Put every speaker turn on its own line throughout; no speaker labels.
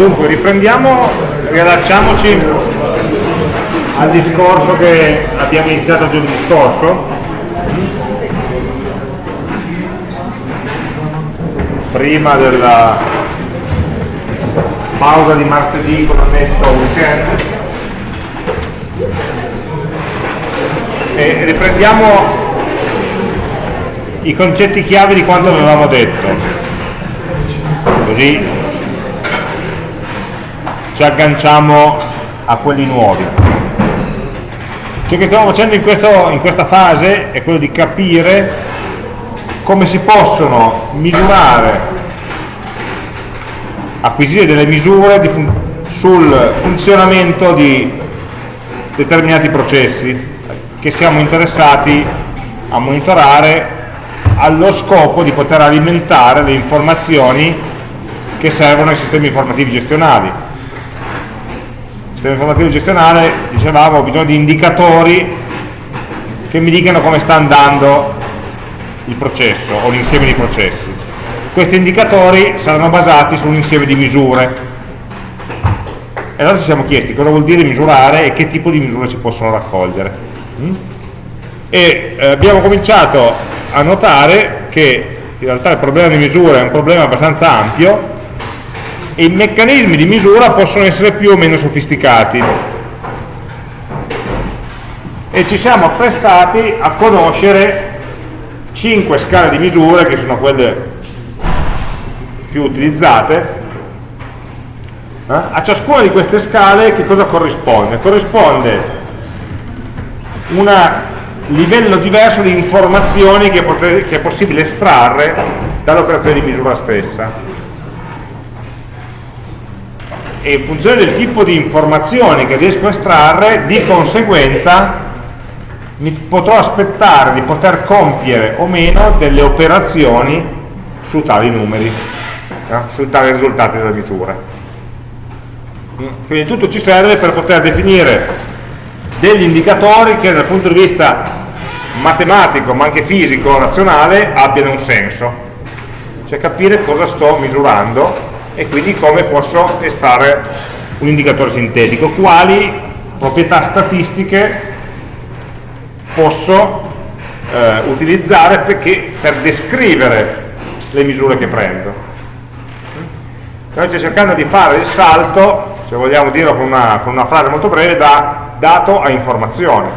Dunque, riprendiamo, riallacciamoci al discorso che abbiamo iniziato giorno scorso. Prima della pausa di martedì con annesso weekend. E riprendiamo i concetti chiave di quanto avevamo detto. Così ci agganciamo a quelli nuovi. Ciò che stiamo facendo in, questo, in questa fase è quello di capire come si possono misurare, acquisire delle misure fun sul funzionamento di determinati processi che siamo interessati a monitorare allo scopo di poter alimentare le informazioni che servono ai sistemi informativi gestionali sistema informativo gestionale, dicevamo, ho bisogno di indicatori che mi dicano come sta andando il processo o l'insieme di processi. Questi indicatori saranno basati su un insieme di misure. E allora ci siamo chiesti cosa vuol dire misurare e che tipo di misure si possono raccogliere. Mm? E eh, abbiamo cominciato a notare che in realtà il problema di misura è un problema abbastanza ampio e i meccanismi di misura possono essere più o meno sofisticati e ci siamo apprestati a conoscere 5 scale di misure che sono quelle più utilizzate eh? a ciascuna di queste scale che cosa corrisponde? corrisponde un livello diverso di informazioni che, che è possibile estrarre dall'operazione di misura stessa e in funzione del tipo di informazioni che riesco a estrarre, di conseguenza mi potrò aspettare di poter compiere o meno delle operazioni su tali numeri, eh, su tali risultati della misura. Mm, quindi tutto ci serve per poter definire degli indicatori che dal punto di vista matematico, ma anche fisico, razionale, abbiano un senso. Cioè capire cosa sto misurando e quindi come posso estrarre un indicatore sintetico, quali proprietà statistiche posso eh, utilizzare perché, per descrivere le misure che prendo. Noi stiamo cercando di fare il salto, se vogliamo dirlo con una, con una frase molto breve, da dato a informazione.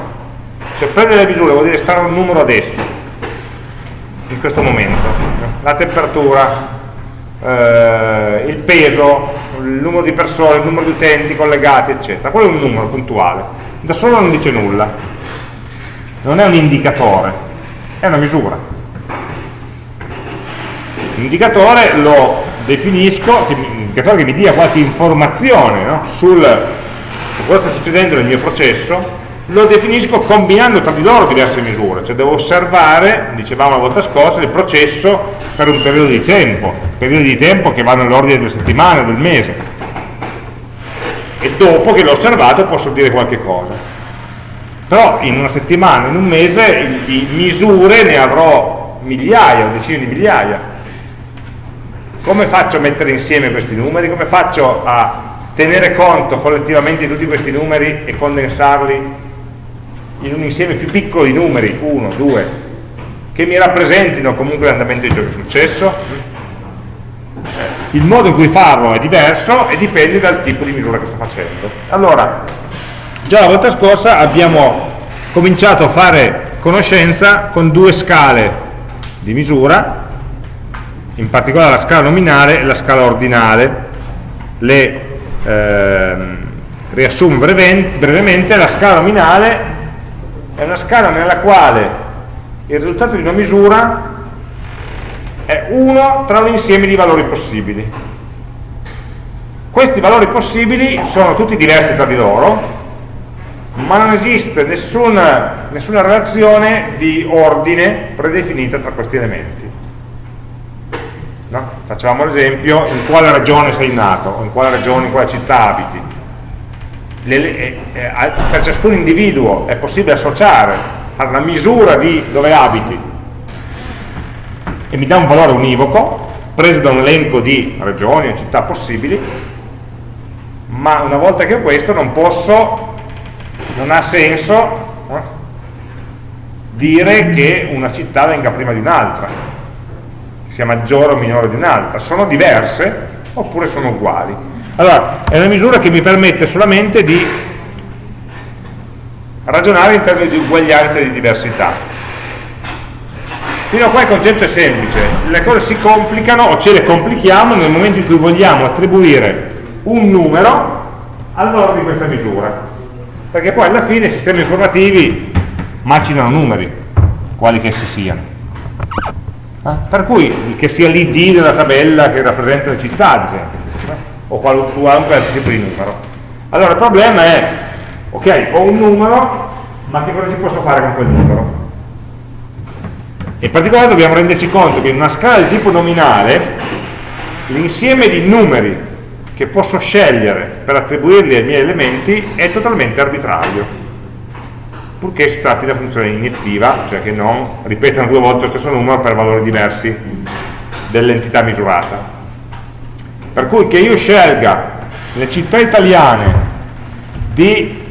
Cioè prendere le misure vuol dire stare un numero adesso, in questo momento. La temperatura, eh, il peso, il numero di persone, il numero di utenti collegati, eccetera. Quello è un numero puntuale. Da solo non dice nulla. Non è un indicatore, è una misura. L'indicatore lo definisco, un indicatore che mi dia qualche informazione no? sul su cosa sta succedendo nel mio processo, lo definisco combinando tra di loro diverse misure, cioè devo osservare, dicevamo la volta scorsa, il processo per un periodo di tempo, periodi di tempo che vanno nell'ordine delle settimane del mese. E dopo che l'ho osservato posso dire qualche cosa. Però in una settimana, in un mese, di misure ne avrò migliaia decine di migliaia. Come faccio a mettere insieme questi numeri? Come faccio a tenere conto collettivamente di tutti questi numeri e condensarli in un insieme più piccolo di numeri, 1, 2, che mi rappresentino comunque l'andamento di ciò che successo, il modo in cui farlo è diverso e dipende dal tipo di misura che sto facendo. Allora, già la volta scorsa abbiamo cominciato a fare conoscenza con due scale di misura, in particolare la scala nominale e la scala ordinale. Le ehm, riassumo brevemente, la scala nominale è una scala nella quale il risultato di una misura è uno tra un insieme di valori possibili. Questi valori possibili sono tutti diversi tra di loro, ma non esiste nessuna, nessuna relazione di ordine predefinita tra questi elementi. No? Facciamo l'esempio in quale regione sei nato, o in quale regione, in quale città abiti le, eh, eh, per ciascun individuo è possibile associare alla misura di dove abiti e mi dà un valore univoco preso da un elenco di regioni e città possibili ma una volta che ho questo non posso, non ha senso eh, dire che una città venga prima di un'altra, sia maggiore o minore di un'altra, sono diverse oppure sono uguali. Allora, è una misura che mi permette solamente di ragionare in termini di uguaglianza e di diversità. Fino a qua il concetto è semplice, le cose si complicano o ce le complichiamo nel momento in cui vogliamo attribuire un numero al valore di questa misura, perché poi alla fine i sistemi informativi macinano numeri, quali che essi siano. Eh? Per cui che sia l'id della tabella che rappresenta le città, ad esempio? O qualunque altro tipo di numero. Allora il problema è, ok, ho un numero, ma che cosa ci posso fare con quel numero? In particolare dobbiamo renderci conto che in una scala di tipo nominale l'insieme di numeri che posso scegliere per attribuirli ai miei elementi è totalmente arbitrario purché si tratti una funzione iniettiva cioè che non ripetano due volte lo stesso numero per valori diversi dell'entità misurata per cui che io scelga le città italiane di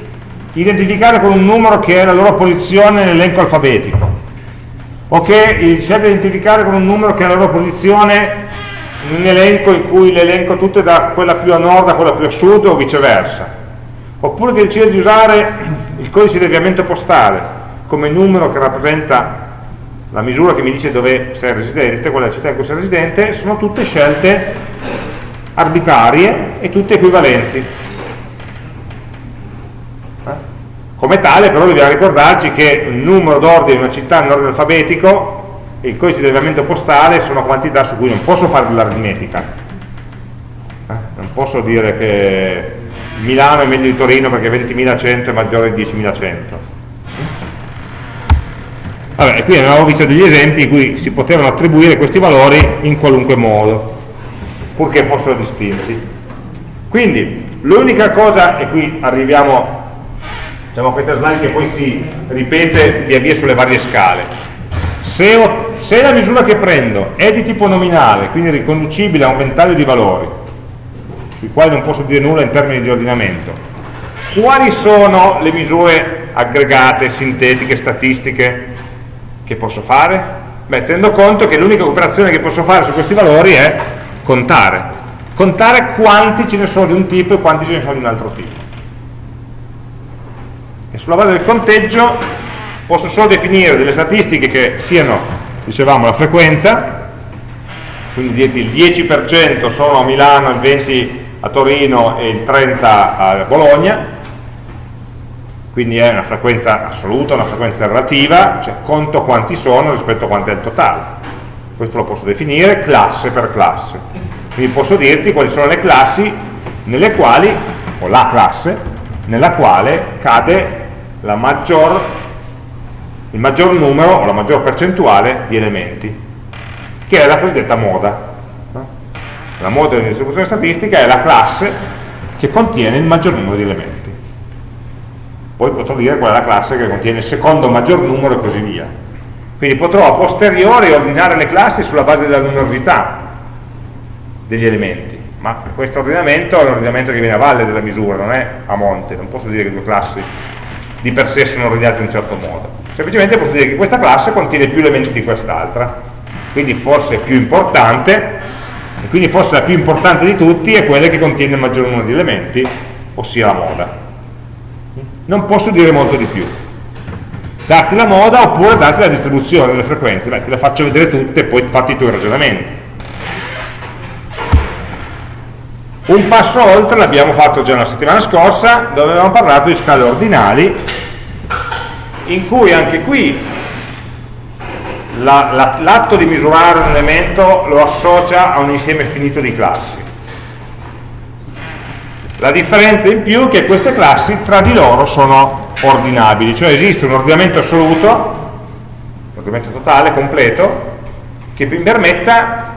identificare con un numero che è la loro posizione nell'elenco alfabetico o che sceglie di identificare con un numero che è la loro posizione in un elenco in cui l'elenco tutto è da quella più a nord a quella più a sud o viceversa oppure che decide di usare il codice di avviamento postale come numero che rappresenta la misura che mi dice dove sei residente, quella città in cui sei residente, sono tutte scelte arbitrarie e tutte equivalenti. Come tale però dobbiamo ricordarci che il numero d'ordine di una città in ordine alfabetico e il codice di rilevamento postale sono quantità su cui non posso fare dell'aritmetica. Eh? Non posso dire che Milano è meglio di Torino perché 20.100 è maggiore di 10.100. Vabbè, qui abbiamo visto degli esempi in cui si potevano attribuire questi valori in qualunque modo, purché fossero distinti. Quindi l'unica cosa, e qui arriviamo diciamo questa slide che poi si ripete via via sulle varie scale se, ho, se, la misura che prendo è di tipo nominale quindi riconducibile a un ventaglio di valori sui quali non posso dire nulla in termini di ordinamento quali sono le misure aggregate, sintetiche, statistiche che posso fare? Beh, tenendo conto che l'unica operazione che posso fare su questi valori è contare contare quanti ce ne sono di un tipo e quanti ce ne sono di un altro tipo e sulla base del conteggio posso solo definire delle statistiche che siano, dicevamo, la frequenza, quindi il 10% sono a Milano, il 20% a Torino e il 30% a Bologna, quindi è una frequenza assoluta, una frequenza relativa, cioè conto quanti sono rispetto a quanto è il totale. Questo lo posso definire classe per classe. Quindi posso dirti quali sono le classi nelle quali, o la classe, nella quale cade maggior, il maggior numero o la maggior percentuale di elementi, che è la cosiddetta moda. La moda di distribuzione statistica è la classe che contiene il maggior numero di elementi. Poi potrò dire qual è la classe che contiene il secondo maggior numero e così via. Quindi potrò a posteriori ordinare le classi sulla base della numerosità degli elementi, ma questo ordinamento è un ordinamento che viene a valle della misura, non è a monte, non posso dire che due classi di per sé sono ordinati in un certo modo. Semplicemente posso dire che questa classe contiene più elementi di quest'altra quindi forse più importante e quindi forse la più importante di tutti è quella che contiene il maggior numero di elementi ossia la moda. Non posso dire molto di più darti la moda oppure darti la distribuzione delle frequenze Beh, te le faccio vedere tutte e poi fatti i tuoi ragionamenti Un passo oltre l'abbiamo fatto già la settimana scorsa, dove avevamo parlato di scale ordinali, in cui anche qui l'atto la, la, di misurare un elemento lo associa a un insieme finito di classi. La differenza in più è che queste classi tra di loro sono ordinabili, cioè esiste un ordinamento assoluto, un ordinamento totale, completo, che mi permetta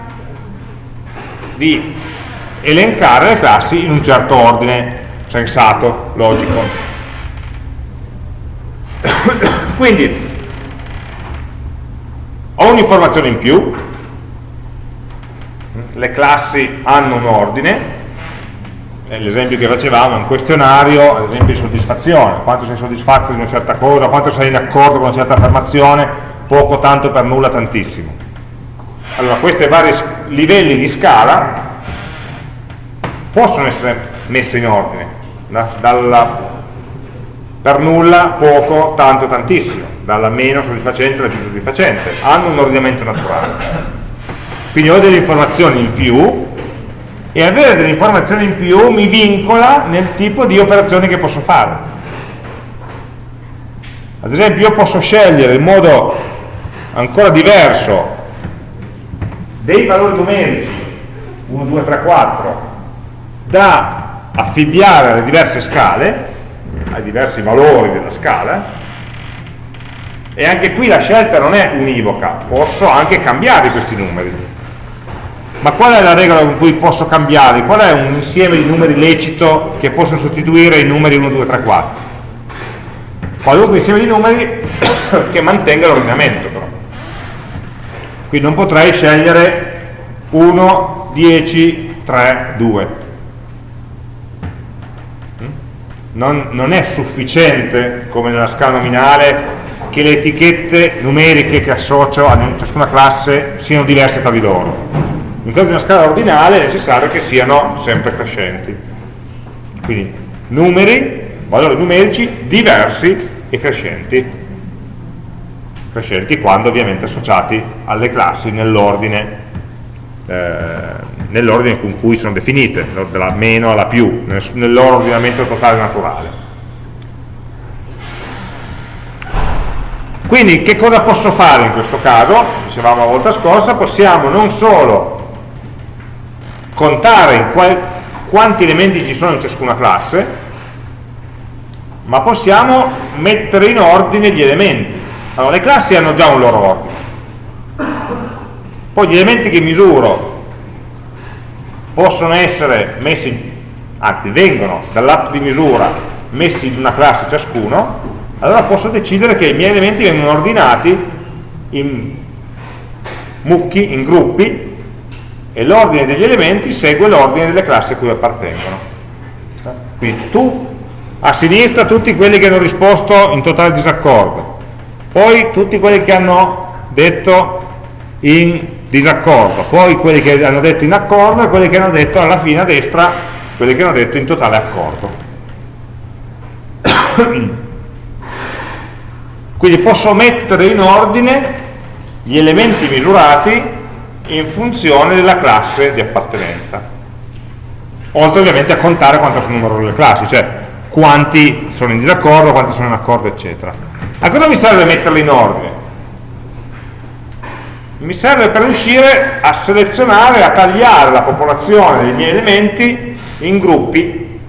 di elencare le classi in un certo ordine sensato, logico. Quindi ho un'informazione in più, le classi hanno un ordine, l'esempio che facevamo, un questionario, ad esempio di soddisfazione, quanto sei soddisfatto di una certa cosa, quanto sei in accordo con una certa affermazione, poco, tanto, per nulla, tantissimo. Allora, questi vari livelli di scala possono essere messi in ordine, da, dalla per nulla, poco, tanto, tantissimo, dalla meno soddisfacente alla più soddisfacente, hanno un ordinamento naturale. Quindi ho delle informazioni in più e avere delle informazioni in più mi vincola nel tipo di operazioni che posso fare. Ad esempio io posso scegliere in modo ancora diverso dei valori numerici 1, 2, 3, 4 da affibbiare alle diverse scale ai diversi valori della scala e anche qui la scelta non è univoca posso anche cambiare questi numeri ma qual è la regola con cui posso cambiare? qual è un insieme di numeri lecito che posso sostituire i numeri 1, 2, 3, 4? qualunque insieme di numeri che mantenga l'ordinamento però quindi non potrei scegliere 1, 10, 3, 2 non, non è sufficiente, come nella scala nominale, che le etichette numeriche che associo a ciascuna classe siano diverse tra di loro. In caso di una scala ordinale è necessario che siano sempre crescenti. Quindi numeri, valori numerici diversi e crescenti. Crescenti quando ovviamente associati alle classi nell'ordine eh, nell'ordine con cui sono definite, dalla meno alla più, nel, nel loro ordinamento totale naturale. Quindi che cosa posso fare in questo caso? Dicevamo la volta scorsa, possiamo non solo contare qual, quanti elementi ci sono in ciascuna classe, ma possiamo mettere in ordine gli elementi. Allora, le classi hanno già un loro ordine. Poi gli elementi che misuro possono essere messi, anzi vengono dall'atto di misura messi in una classe ciascuno, allora posso decidere che i miei elementi vengono ordinati in mucchi, in gruppi, e l'ordine degli elementi segue l'ordine delle classi a cui appartengono. Quindi tu, a sinistra tutti quelli che hanno risposto in totale disaccordo, poi tutti quelli che hanno detto in disaccordo, poi quelli che hanno detto in accordo e quelli che hanno detto alla fine a destra, quelli che hanno detto in totale accordo. Quindi posso mettere in ordine gli elementi misurati in funzione della classe di appartenenza. Oltre ovviamente a contare quanto sono numerose le classi, cioè quanti sono in disaccordo, quanti sono in accordo, eccetera. A cosa mi serve metterli in ordine? mi serve per riuscire a selezionare, a tagliare la popolazione dei miei elementi in gruppi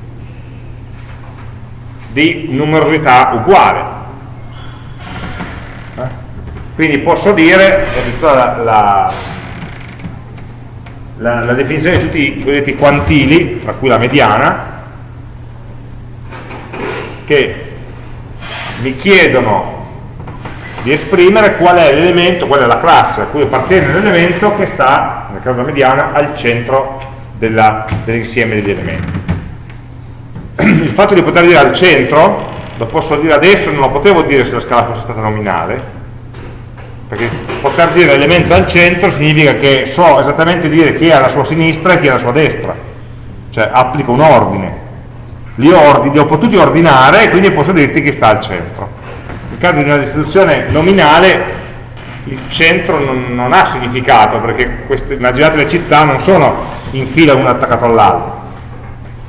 di numerosità uguale. Eh? Quindi posso dire, la, la, la, la definizione di tutti i cosiddetti quantili, tra cui la mediana, che mi chiedono di esprimere qual è l'elemento, qual è la classe a cui appartiene l'elemento che sta, nel caso della mediana, al centro dell'insieme dell degli elementi. Il fatto di poter dire al centro, lo posso dire adesso, non lo potevo dire se la scala fosse stata nominale, perché poter dire elemento al centro significa che so esattamente dire chi è alla sua sinistra e chi è alla sua destra, cioè applico un ordine. Li, ordini, li ho potuti ordinare e quindi posso dirti chi sta al centro. Nel caso di una distribuzione nominale il centro non, non ha significato perché queste, immaginate le città non sono in fila uno attaccato all'altro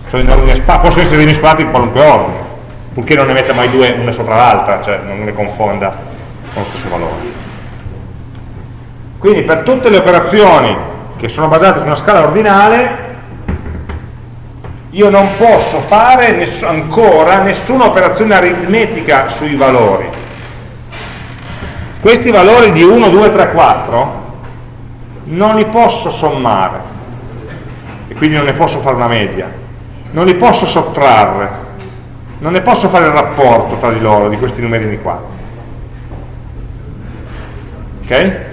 possono essere rimescolate in qualunque ordine purché non ne metta mai due una sopra l'altra cioè non le confonda con lo stesso valore quindi per tutte le operazioni che sono basate su una scala ordinale io non posso fare ness ancora nessuna operazione aritmetica sui valori. Questi valori di 1, 2, 3, 4 non li posso sommare e quindi non ne posso fare una media, non li posso sottrarre, non ne posso fare il rapporto tra di loro, di questi numerini qua. Ok?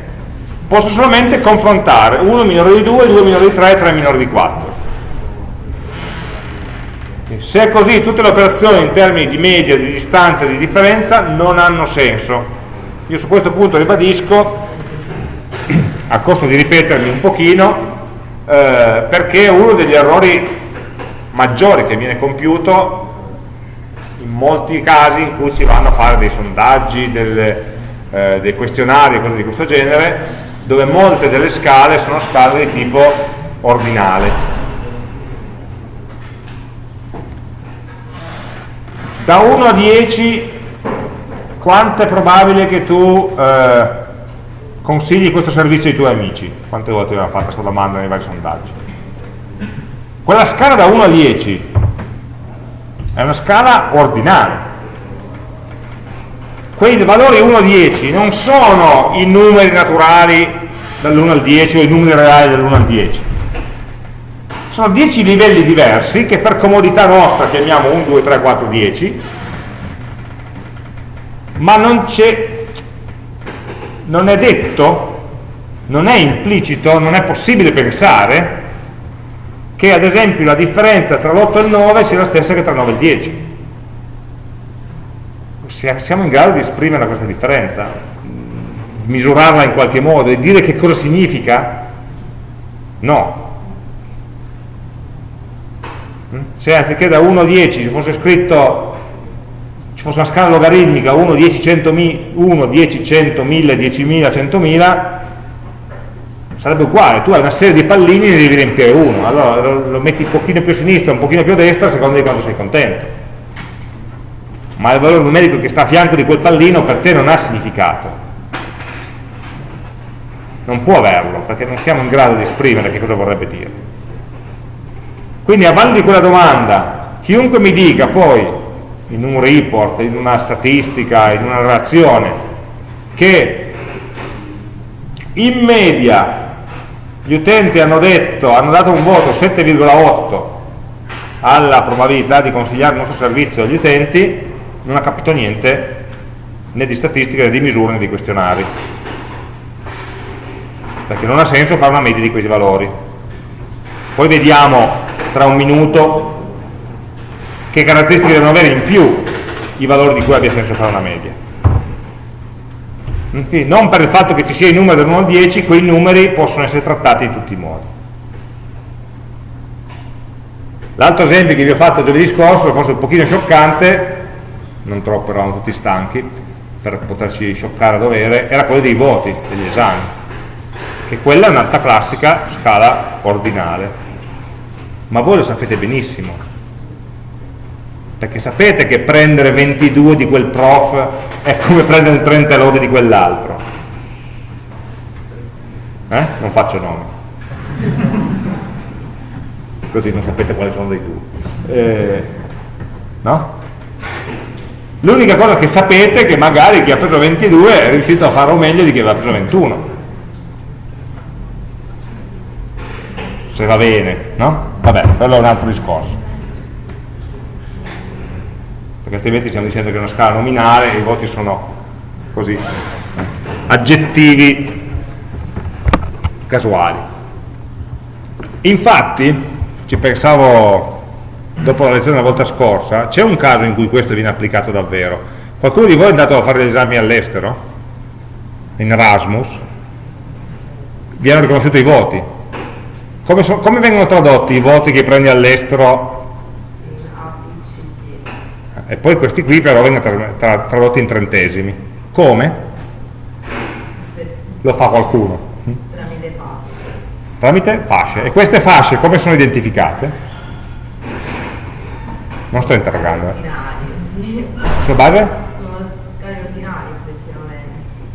Posso solamente confrontare 1 minore di 2, 2 minore di 3, 3 minore di 4 Se è così, tutte le operazioni in termini di media, di distanza, di differenza non hanno senso. Io su questo punto ribadisco, a costo di ripetermi un pochino, eh, perché uno degli errori maggiori che viene compiuto in molti casi in cui si vanno a fare dei sondaggi, delle, eh, dei questionari, cose di questo genere, dove molte delle scale sono scale di tipo ordinale da 1 a 10 quanto è probabile che tu eh, consigli questo servizio ai tuoi amici? Quante volte abbiamo fatto questa domanda nei vari sondaggi? Quella scala da 1 a 10 è una scala ordinale. Quei valori 1 a 10 non sono i numeri naturali dall'1 al 10 o i numeri reali dall'1 al 10 sono 10 livelli diversi che per comodità nostra chiamiamo 1, 2, 3, 4, 10, ma non c'è, non è detto, non è implicito, non è possibile pensare che ad esempio la differenza tra l'8 e il 9 sia la stessa che tra il 9 e il 10. Siamo in grado di esprimere questa differenza, misurarla in qualche modo e dire che cosa significa? No, se anziché da 1 a 10 ci fosse scritto ci fosse una scala logaritmica 1, 10, 100, 1, 10, 100, 1000, 10.000, 100.000 sarebbe uguale, tu hai una serie di pallini e ne devi riempire uno. Allora lo metti un pochino più a sinistra, un pochino più a destra a seconda di quando sei contento ma il valore numerico che sta a fianco di quel pallino per te non ha significato. Non può averlo perché non siamo in grado di esprimere che cosa vorrebbe dire. Quindi a valle di quella domanda, chiunque mi dica poi, in un report, in una statistica, in una relazione, che in media gli utenti hanno, detto, hanno dato un voto 7,8 alla probabilità di consigliare il nostro servizio agli utenti, non ha capito niente né di statistica né di misure né di questionari. Perché non ha senso fare una media di questi valori. Poi vediamo tra un minuto che caratteristiche devono avere in più i valori di cui abbia senso fare una media. Quindi non per il fatto che ci sia i numeri da 1 al 10, quei numeri possono essere trattati in tutti i modi. L'altro esempio che vi ho fatto giovedì scorso, forse un pochino scioccante, non troppo, eravamo tutti stanchi, per poterci scioccare a dovere, era quello dei voti, degli esami, che quella è un'altra classica scala ordinale ma voi lo sapete benissimo perché sapete che prendere 22 di quel prof è come prendere un 30 lode di quell'altro eh? non faccio nome così non sapete quali sono dei due eh, no? L'unica cosa che sapete è che magari chi ha preso 22 è riuscito a farlo meglio di chi aveva preso 21 se va bene, no? Vabbè, quello è un altro discorso. Perché altrimenti stiamo dicendo che è una scala nominale e i voti sono così, aggettivi casuali. Infatti, ci pensavo dopo la lezione della volta scorsa, c'è un caso in cui questo viene applicato davvero. Qualcuno di voi è andato a fare gli esami all'estero? In Erasmus? Vi hanno riconosciuto i voti? Come, so, come vengono tradotti i voti che prendi all'estero? E poi questi qui però vengono tra, tra, tradotti in trentesimi. Come? Lo fa qualcuno? Tramite fasce. Tramite fasce. E queste fasce come sono identificate? Non sto interrogando. Eh. Sulla base? Sono scale ordinarie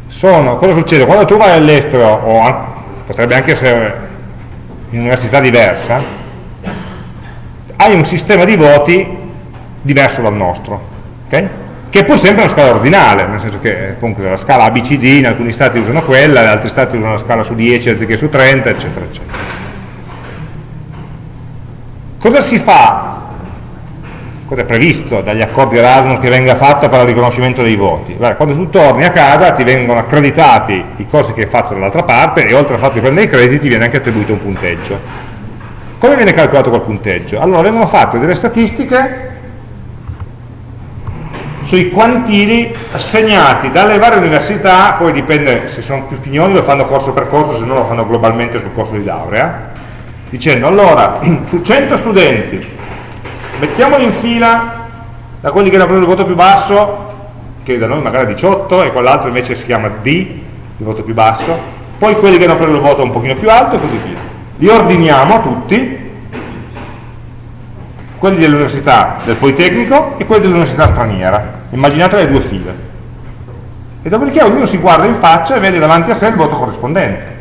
Sono, cosa succede? Quando tu vai all'estero, o potrebbe anche essere in un'università diversa, hai un sistema di voti diverso dal nostro, okay? che è pur sempre una scala ordinale, nel senso che comunque la scala ABCD in alcuni stati usano quella, in altri stati usano la scala su 10 anziché su 30, eccetera, eccetera. Cosa si fa? Cosa è previsto dagli accordi Erasmus che venga fatto per il riconoscimento dei voti? Beh, quando tu torni a casa ti vengono accreditati i corsi che hai fatto dall'altra parte e oltre al fatto di prendere i crediti ti viene anche attribuito un punteggio. Come viene calcolato quel punteggio? Allora vengono fatte delle statistiche sui quantili assegnati dalle varie università, poi dipende se sono più pignoni lo fanno corso per corso, se no lo fanno globalmente sul corso di laurea, dicendo allora su 100 studenti mettiamoli in fila da quelli che hanno preso il voto più basso, che da noi magari 18 e quell'altro invece si chiama D, il voto più basso, poi quelli che hanno preso il voto un pochino più alto e così via. Li ordiniamo tutti, quelli dell'università del Politecnico e quelli dell'università straniera, immaginate le due file. E dopodiché ognuno si guarda in faccia e vede davanti a sé il voto corrispondente.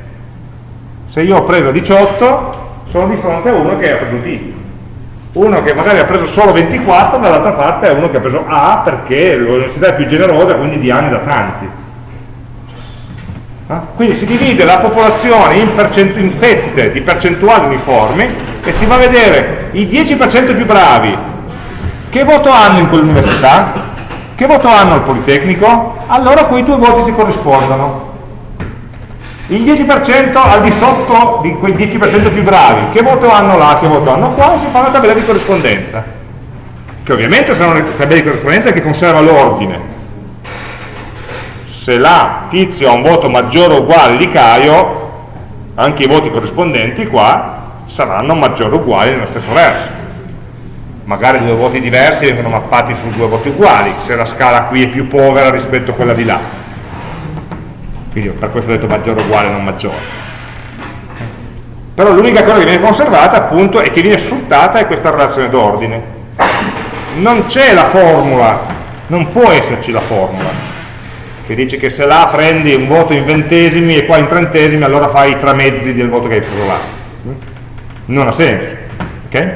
Se io ho preso 18, sono di fronte a uno che ha preso D uno che magari ha preso solo 24 dall'altra parte è uno che ha preso A perché l'università è più generosa quindi di anni da tanti. Ah? quindi si divide la popolazione in, in fette di percentuali uniformi e si va a vedere i 10% più bravi. Che voto hanno in quell'università? Che voto hanno al Politecnico? Allora quei due voti si corrispondono il 10% al di sotto di quei 10% più bravi, che voto hanno là, che voto hanno qua, si fa una tabella di corrispondenza, che ovviamente sono una tabella di corrispondenza che conserva l'ordine. Se là tizio ha un voto maggiore o uguale di Caio, anche i voti corrispondenti qua saranno maggiori o uguali nello stesso verso. Magari due voti diversi vengono mappati su due voti uguali, se la scala qui è più povera rispetto a quella di là quindi per questo ho detto maggiore uguale non maggiore. Però l'unica cosa che viene conservata appunto e che viene sfruttata è questa relazione d'ordine. Non c'è la formula non può esserci la formula che dice che se là prendi un voto in ventesimi e qua in trentesimi allora fai i tre mezzi del voto che hai preso là non ha senso ok?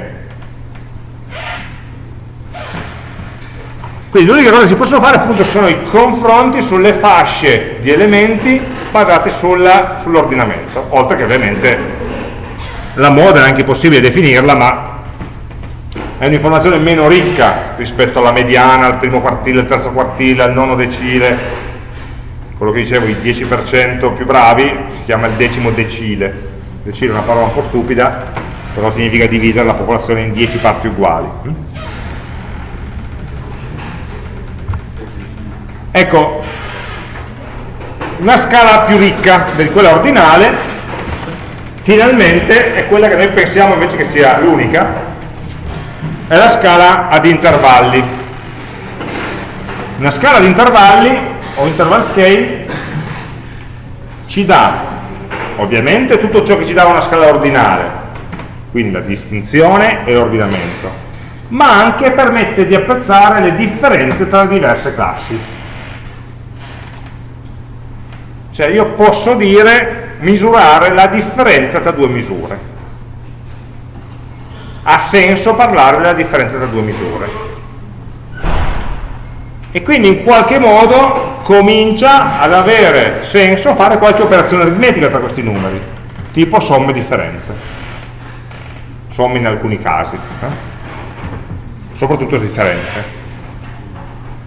Quindi l'unica cosa che si possono fare appunto sono i confronti sulle fasce di elementi basati sull'ordinamento, sull oltre che ovviamente la moda è anche possibile definirla, ma è un'informazione meno ricca rispetto alla mediana, al primo quartile, al terzo quartile, al nono decile, quello che dicevo, i 10% più bravi si chiama il decimo decile, decile è una parola un po' stupida, però significa dividere la popolazione in 10 parti uguali. Ecco, una scala più ricca di quella ordinale, finalmente è quella che noi pensiamo invece che sia l'unica, è la scala ad intervalli. Una scala ad intervalli, o interval scale, ci dà ovviamente tutto ciò che ci dà una scala ordinale, quindi la distinzione e l'ordinamento, ma anche permette di apprezzare le differenze tra le diverse classi. Cioè io posso dire, misurare la differenza tra due misure. Ha senso parlare della differenza tra due misure. E quindi in qualche modo comincia ad avere senso fare qualche operazione aritmetica tra questi numeri, tipo somme e differenze. Somme in alcuni casi, eh? soprattutto differenze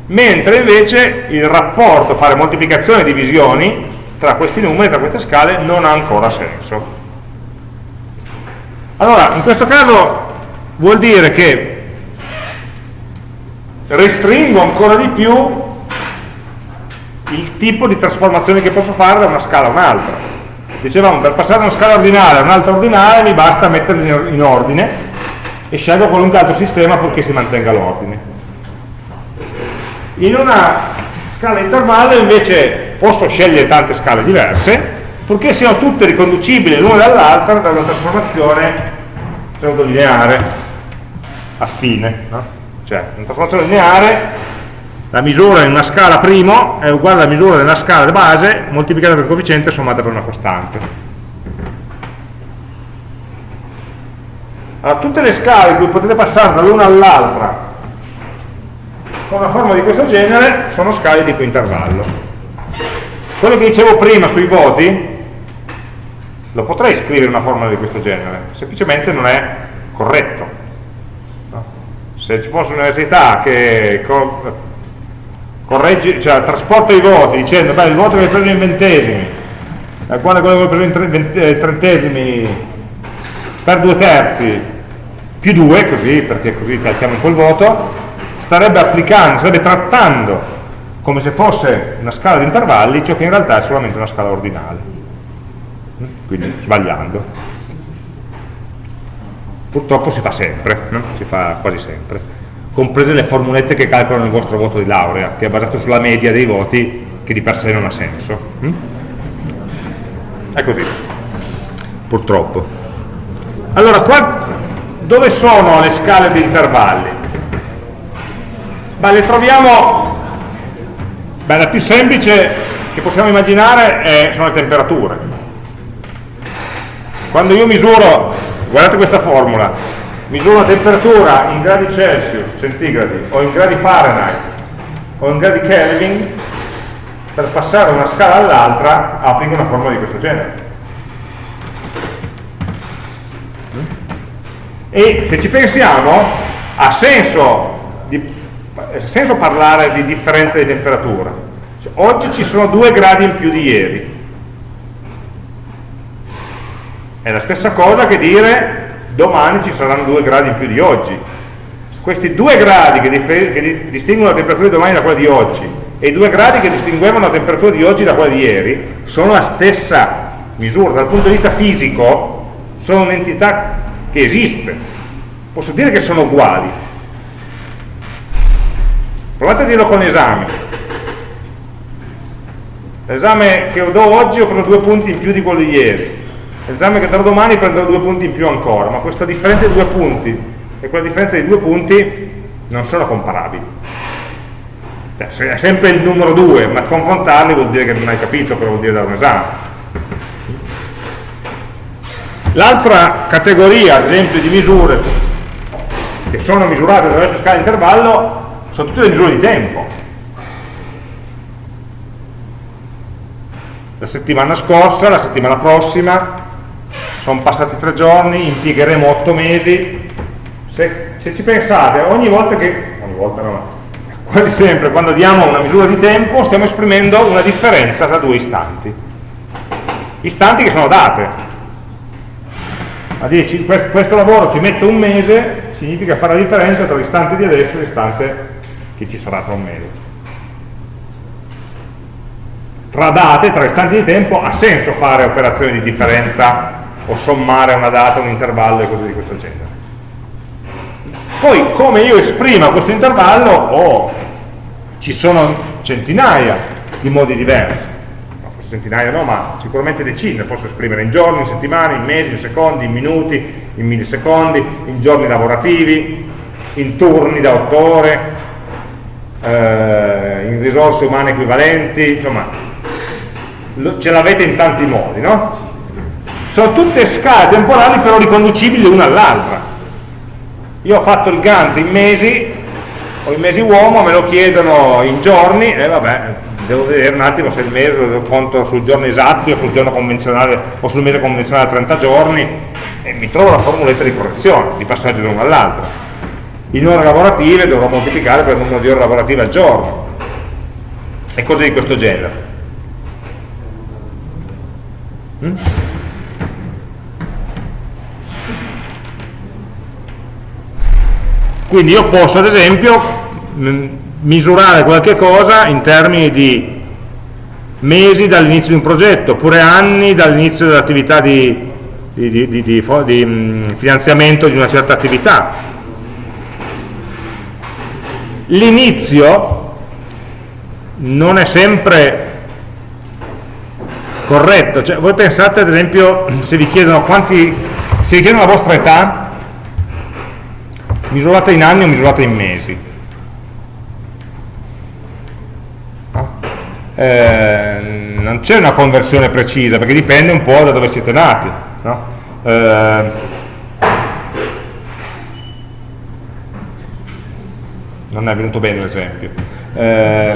mentre invece il rapporto fare moltiplicazioni e divisioni tra questi numeri, tra queste scale, non ha ancora senso. Allora, in questo caso vuol dire che restringo ancora di più il tipo di trasformazione che posso fare da una scala a un'altra. Dicevamo, per passare da una scala ordinale a un'altra ordinale mi basta metterli in ordine e scelgo qualunque altro sistema purché si mantenga l'ordine. In una scala intervallo invece posso scegliere tante scale diverse, purché siano tutte riconducibili l'una dall'altra da una trasformazione pseudolineare affine. No? Cioè, una trasformazione lineare, la misura in una scala primo è uguale alla misura della scala base moltiplicata per il coefficiente sommata per una costante. Allora, tutte le scale in cui potete passare dall'una all'altra con una forma di questo genere sono scale tipo intervallo. Quello che dicevo prima sui voti lo potrei scrivere in una formula di questo genere semplicemente non è corretto. Se ci fosse un'università che co corregge, cioè, trasporta i voti dicendo beh, il voto che hai preso in ventesimi eh, quando quello che hai preso in trentesimi per due terzi più 2, così, perché così calciamo in quel voto, starebbe applicando, starebbe trattando come se fosse una scala di intervalli ciò che in realtà è solamente una scala ordinale. Quindi sbagliando. Purtroppo si fa sempre, no? si fa quasi sempre, comprese le formulette che calcolano il vostro voto di laurea, che è basato sulla media dei voti che di per sé non ha senso. È così, purtroppo. Allora, qua, dove sono le scale di intervalli? Beh, le troviamo, beh, la più semplice che possiamo immaginare è, sono le temperature. Quando io misuro, guardate questa formula, misuro la temperatura in gradi Celsius, centigradi, o in gradi Fahrenheit, o in gradi Kelvin, per passare da una scala all'altra applico una formula di questo genere. E se ci pensiamo, ha senso, di, ha senso parlare di differenza di temperatura. Cioè, oggi ci sono due gradi in più di ieri. È la stessa cosa che dire domani ci saranno due gradi in più di oggi. Questi due gradi che, che distinguono la temperatura di domani da quella di oggi e i due gradi che distinguevano la temperatura di oggi da quella di ieri sono la stessa misura. Dal punto di vista fisico sono un'entità che esiste. Posso dire che sono uguali. Provate a dirlo con l'esame. L'esame che do oggi ho preso due punti in più di quello di ieri. L'esame che darò domani prenderò due punti in più ancora, ma questa differenza di due punti e quella differenza di due punti non sono comparabili. Cioè, è sempre il numero 2, ma confrontarli vuol dire che non hai capito cosa vuol dire dare un esame. L'altra categoria, ad esempio, di misure che sono misurate attraverso scala di intervallo sono tutte misure di tempo. La settimana scorsa, la settimana prossima, sono passati tre giorni, impiegheremo otto mesi. Se, se ci pensate, ogni volta che, ogni volta no, quasi sempre quando diamo una misura di tempo stiamo esprimendo una differenza tra due istanti. Istanti che sono date, a dire questo lavoro ci metto un mese significa fare la differenza tra l'istante di adesso e l'istante che ci sarà tra un mese. Tra date, tra istanti di tempo ha senso fare operazioni di differenza o sommare una data, un intervallo e cose di questo genere. Poi come io esprima questo intervallo oh, ci sono centinaia di modi diversi. Centinaia no, ma sicuramente decine, posso esprimere in giorni, in settimane, in mesi, in secondi, in minuti, in millisecondi, in giorni lavorativi, in turni da otto ore, eh, in risorse umane equivalenti, insomma, ce l'avete in tanti modi, no? Sono tutte scale temporali però riconducibili l'una all'altra. Io ho fatto il Gantt in mesi, o in mesi uomo, me lo chiedono in giorni, e vabbè, devo vedere un attimo se il mese lo conto sul giorno esatto o sul giorno convenzionale o sul mese convenzionale a 30 giorni e mi trovo la formuletta di correzione, di passaggio da uno all'altro. In ore lavorative dovrò moltiplicare per il numero di ore lavorative al giorno e cose di questo genere. Mm? Quindi io posso ad esempio mm, misurare qualche cosa in termini di mesi dall'inizio di un progetto, oppure anni dall'inizio dell'attività di, di, di, di mm, finanziamento di una certa attività. L'inizio non è sempre corretto, cioè, voi pensate ad esempio se vi chiedono quanti, se vi chiedono la vostra età, misurata in anni o misurata in mesi? Eh, non c'è una conversione precisa perché dipende un po' da dove siete nati no? eh, non è venuto bene l'esempio eh,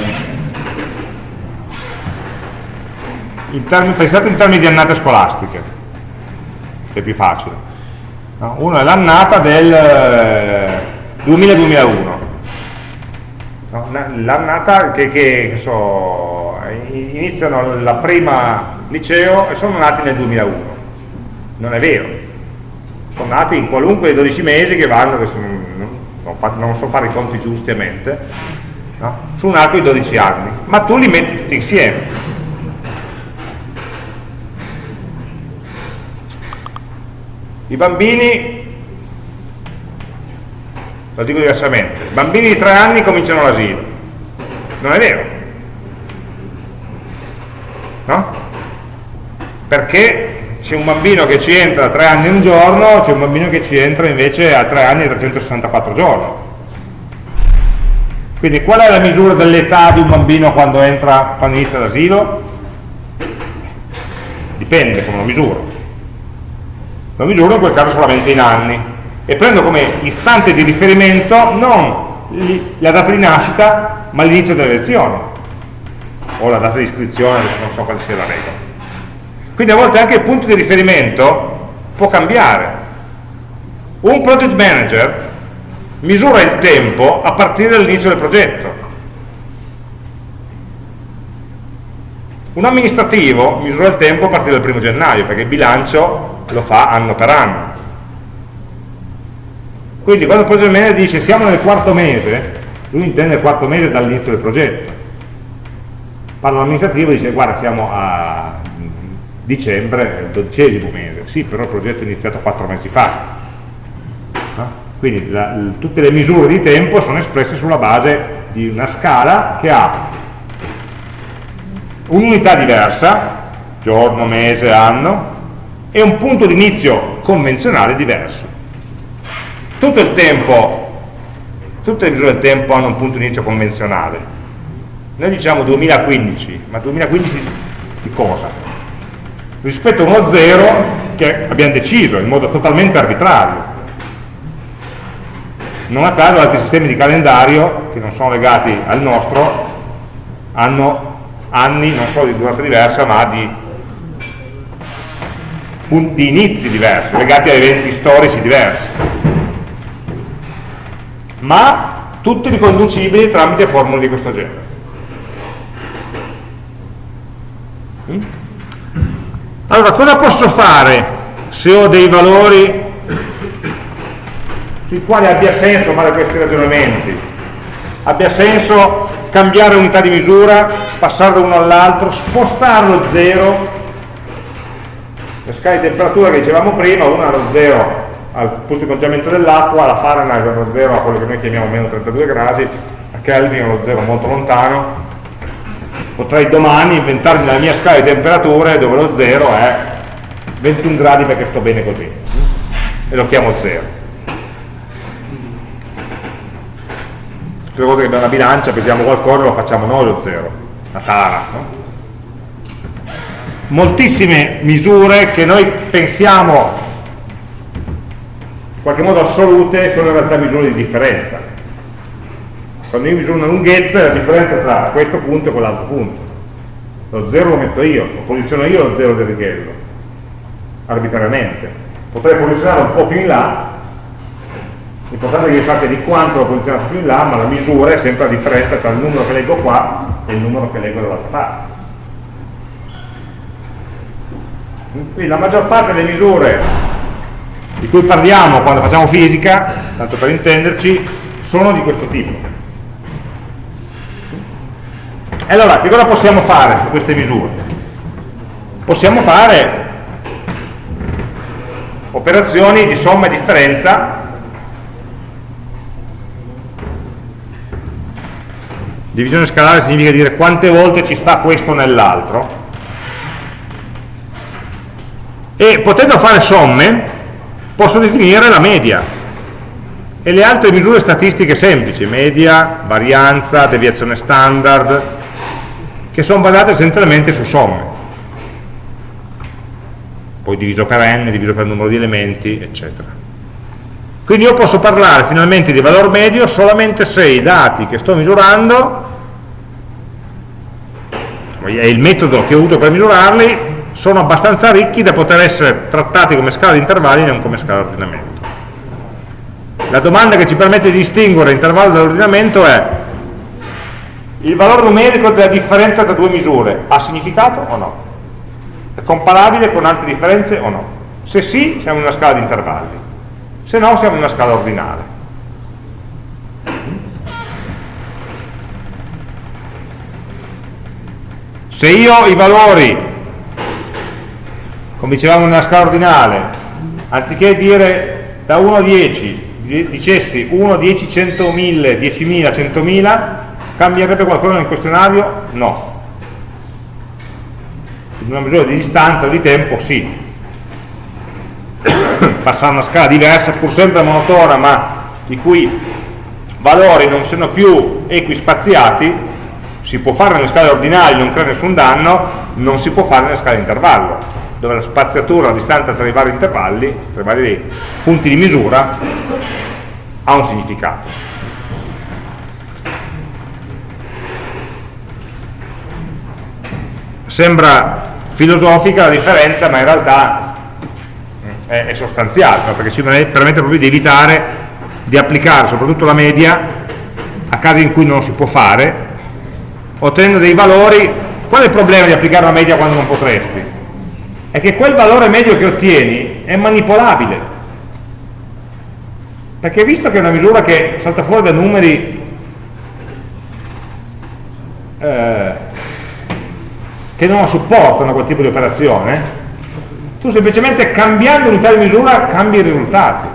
pensate in termini di annate scolastiche che è più facile no? uno è l'annata del 2000-2001 eh, no? l'annata che, che so, iniziano la prima liceo e sono nati nel 2001 non è vero sono nati in qualunque dei 12 mesi che vanno, adesso non, non, so fare i conti giusti a mente, no? su un arco di 12 anni, ma tu li metti tutti insieme. I bambini, lo dico diversamente, i bambini di 3 anni cominciano l'asilo, non è vero, no? Perché c'è un bambino che ci entra a 3 anni un giorno, c'è un bambino che ci entra invece a 3 anni e 364 giorni. Quindi qual è la misura dell'età di un bambino quando, entra, quando inizia l'asilo? Dipende come lo misuro. Lo misuro in quel caso solamente in anni e prendo come istante di riferimento non la data di nascita ma l'inizio delle lezioni o la data di iscrizione, adesso non so quale sia la regola. Quindi a volte anche il punto di riferimento può cambiare. Un project manager misura il tempo a partire dall'inizio del progetto. Un amministrativo misura il tempo a partire dal primo gennaio, perché il bilancio lo fa anno per anno. Quindi quando il project manager dice siamo nel quarto mese, lui intende il quarto mese dall'inizio del progetto. Parla l'amministrativo e dice guarda siamo a dicembre, il dodicesimo mese, sì, però il progetto è iniziato quattro mesi fa. Quindi la, tutte le misure di tempo sono espresse sulla base di una scala che ha un'unità diversa, giorno, mese, anno, e un punto di inizio convenzionale diverso. Tutto il tempo, tutte le misure del tempo hanno un punto di inizio convenzionale. Noi diciamo 2015, ma 2015 di cosa? Rispetto a uno zero che abbiamo deciso in modo totalmente arbitrario. Non a caso altri sistemi di calendario che non sono legati al nostro hanno anni non solo di durata diversa ma di, di inizi diversi, legati a eventi storici diversi. Ma tutti riconducibili tramite formule di questo genere. Allora, cosa posso fare se ho dei valori sui quali abbia senso fare questi ragionamenti? Abbia senso cambiare unità di misura, passare da uno all'altro, spostarlo zero, le scale di temperatura che dicevamo prima, una allo zero al punto di congelamento dell'acqua, la Fahrenheit allo zero a quello che noi chiamiamo meno 32 gradi, a Kelvin allo zero molto lontano, potrei domani inventarmi la mia scala di temperature dove lo 0 è 21 gradi perché sto bene così. E lo chiamo 0 tutte le volte che abbiamo una bilancia pesiamo qualcosa lo facciamo noi lo 0 la tara no? moltissime misure che noi pensiamo in qualche modo assolute sono in realtà misure di differenza quando io misuro una lunghezza la differenza tra questo punto e quell'altro punto. Lo 0 lo metto io, lo posiziono io lo 0 del righello arbitrariamente. Potrei posizionare un po' più in là l'importante è che io sappia di quanto l'ho posizionato più in là ma la misura è sempre la differenza tra il numero che leggo qua e il numero che leggo dall'altra parte. Quindi la maggior parte delle misure di cui parliamo quando facciamo fisica tanto per intenderci sono di questo tipo e allora, che cosa possiamo fare su queste misure? Possiamo fare operazioni di somma e differenza divisione scalare significa dire quante volte ci sta questo nell'altro e potendo fare somme posso definire la media e le altre misure statistiche semplici media, varianza, deviazione standard che sono basate essenzialmente su somme poi diviso per n, diviso per numero di elementi, eccetera. Quindi io posso parlare finalmente di valore medio solamente se i dati che sto misurando e il metodo che avuto per misurarli sono abbastanza ricchi da poter essere trattati come scala di intervalli e non come scala di ordinamento. La domanda che ci permette di distinguere l'intervallo dall'ordinamento è il valore numerico della differenza tra due misure ha significato o no? È comparabile con altre differenze o no? Se sì, siamo in una scala di intervalli. se no siamo in una scala ordinale. Se io i valori, come dicevamo nella scala ordinale, anziché dire da 1 a 10, dicessi 1, 10, 100, 1000, 10.000, 100.000, cambierebbe qualcosa nel questionario? No. In una misura di distanza o di tempo sì. Passare a una scala diversa, pur sempre monotona, ma i cui valori non siano più equispaziati, si può fare nelle scale ordinali, non crea nessun danno, non si può fare nelle scale intervallo, dove la spaziatura, la distanza tra i vari intervalli, tra i vari punti di misura, ha un significato. Sembra filosofica la differenza, ma in realtà è, è sostanziale, perché ci permette proprio di evitare di applicare soprattutto la media a casi in cui non si può fare, ottenendo dei valori. Qual è il problema di applicare la media quando non potresti? È che quel valore medio che ottieni è manipolabile perché visto che è una misura che salta fuori da numeri eh, che non supportano quel tipo di operazione, tu semplicemente cambiando l'unità di misura cambi i risultati.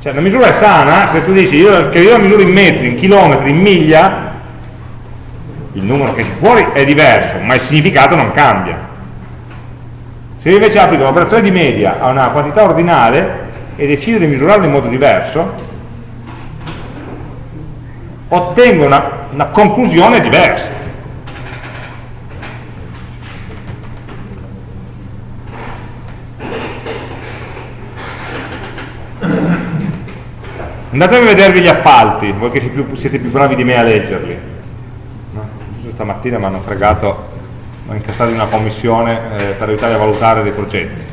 Cioè la misura è sana, se tu dici io, che io la misuro in metri, in chilometri, in miglia, il numero che esce fuori è diverso, ma il significato non cambia. Se io invece applico un'operazione di media a una quantità ordinale, e decido di misurarlo in modo diverso, ottengo una, una conclusione diversa. Andatevi a vedervi gli appalti, voi che siete più bravi di me a leggerli. No? Stamattina mi hanno fregato, mi hanno incastrato in una commissione eh, per aiutare a valutare dei progetti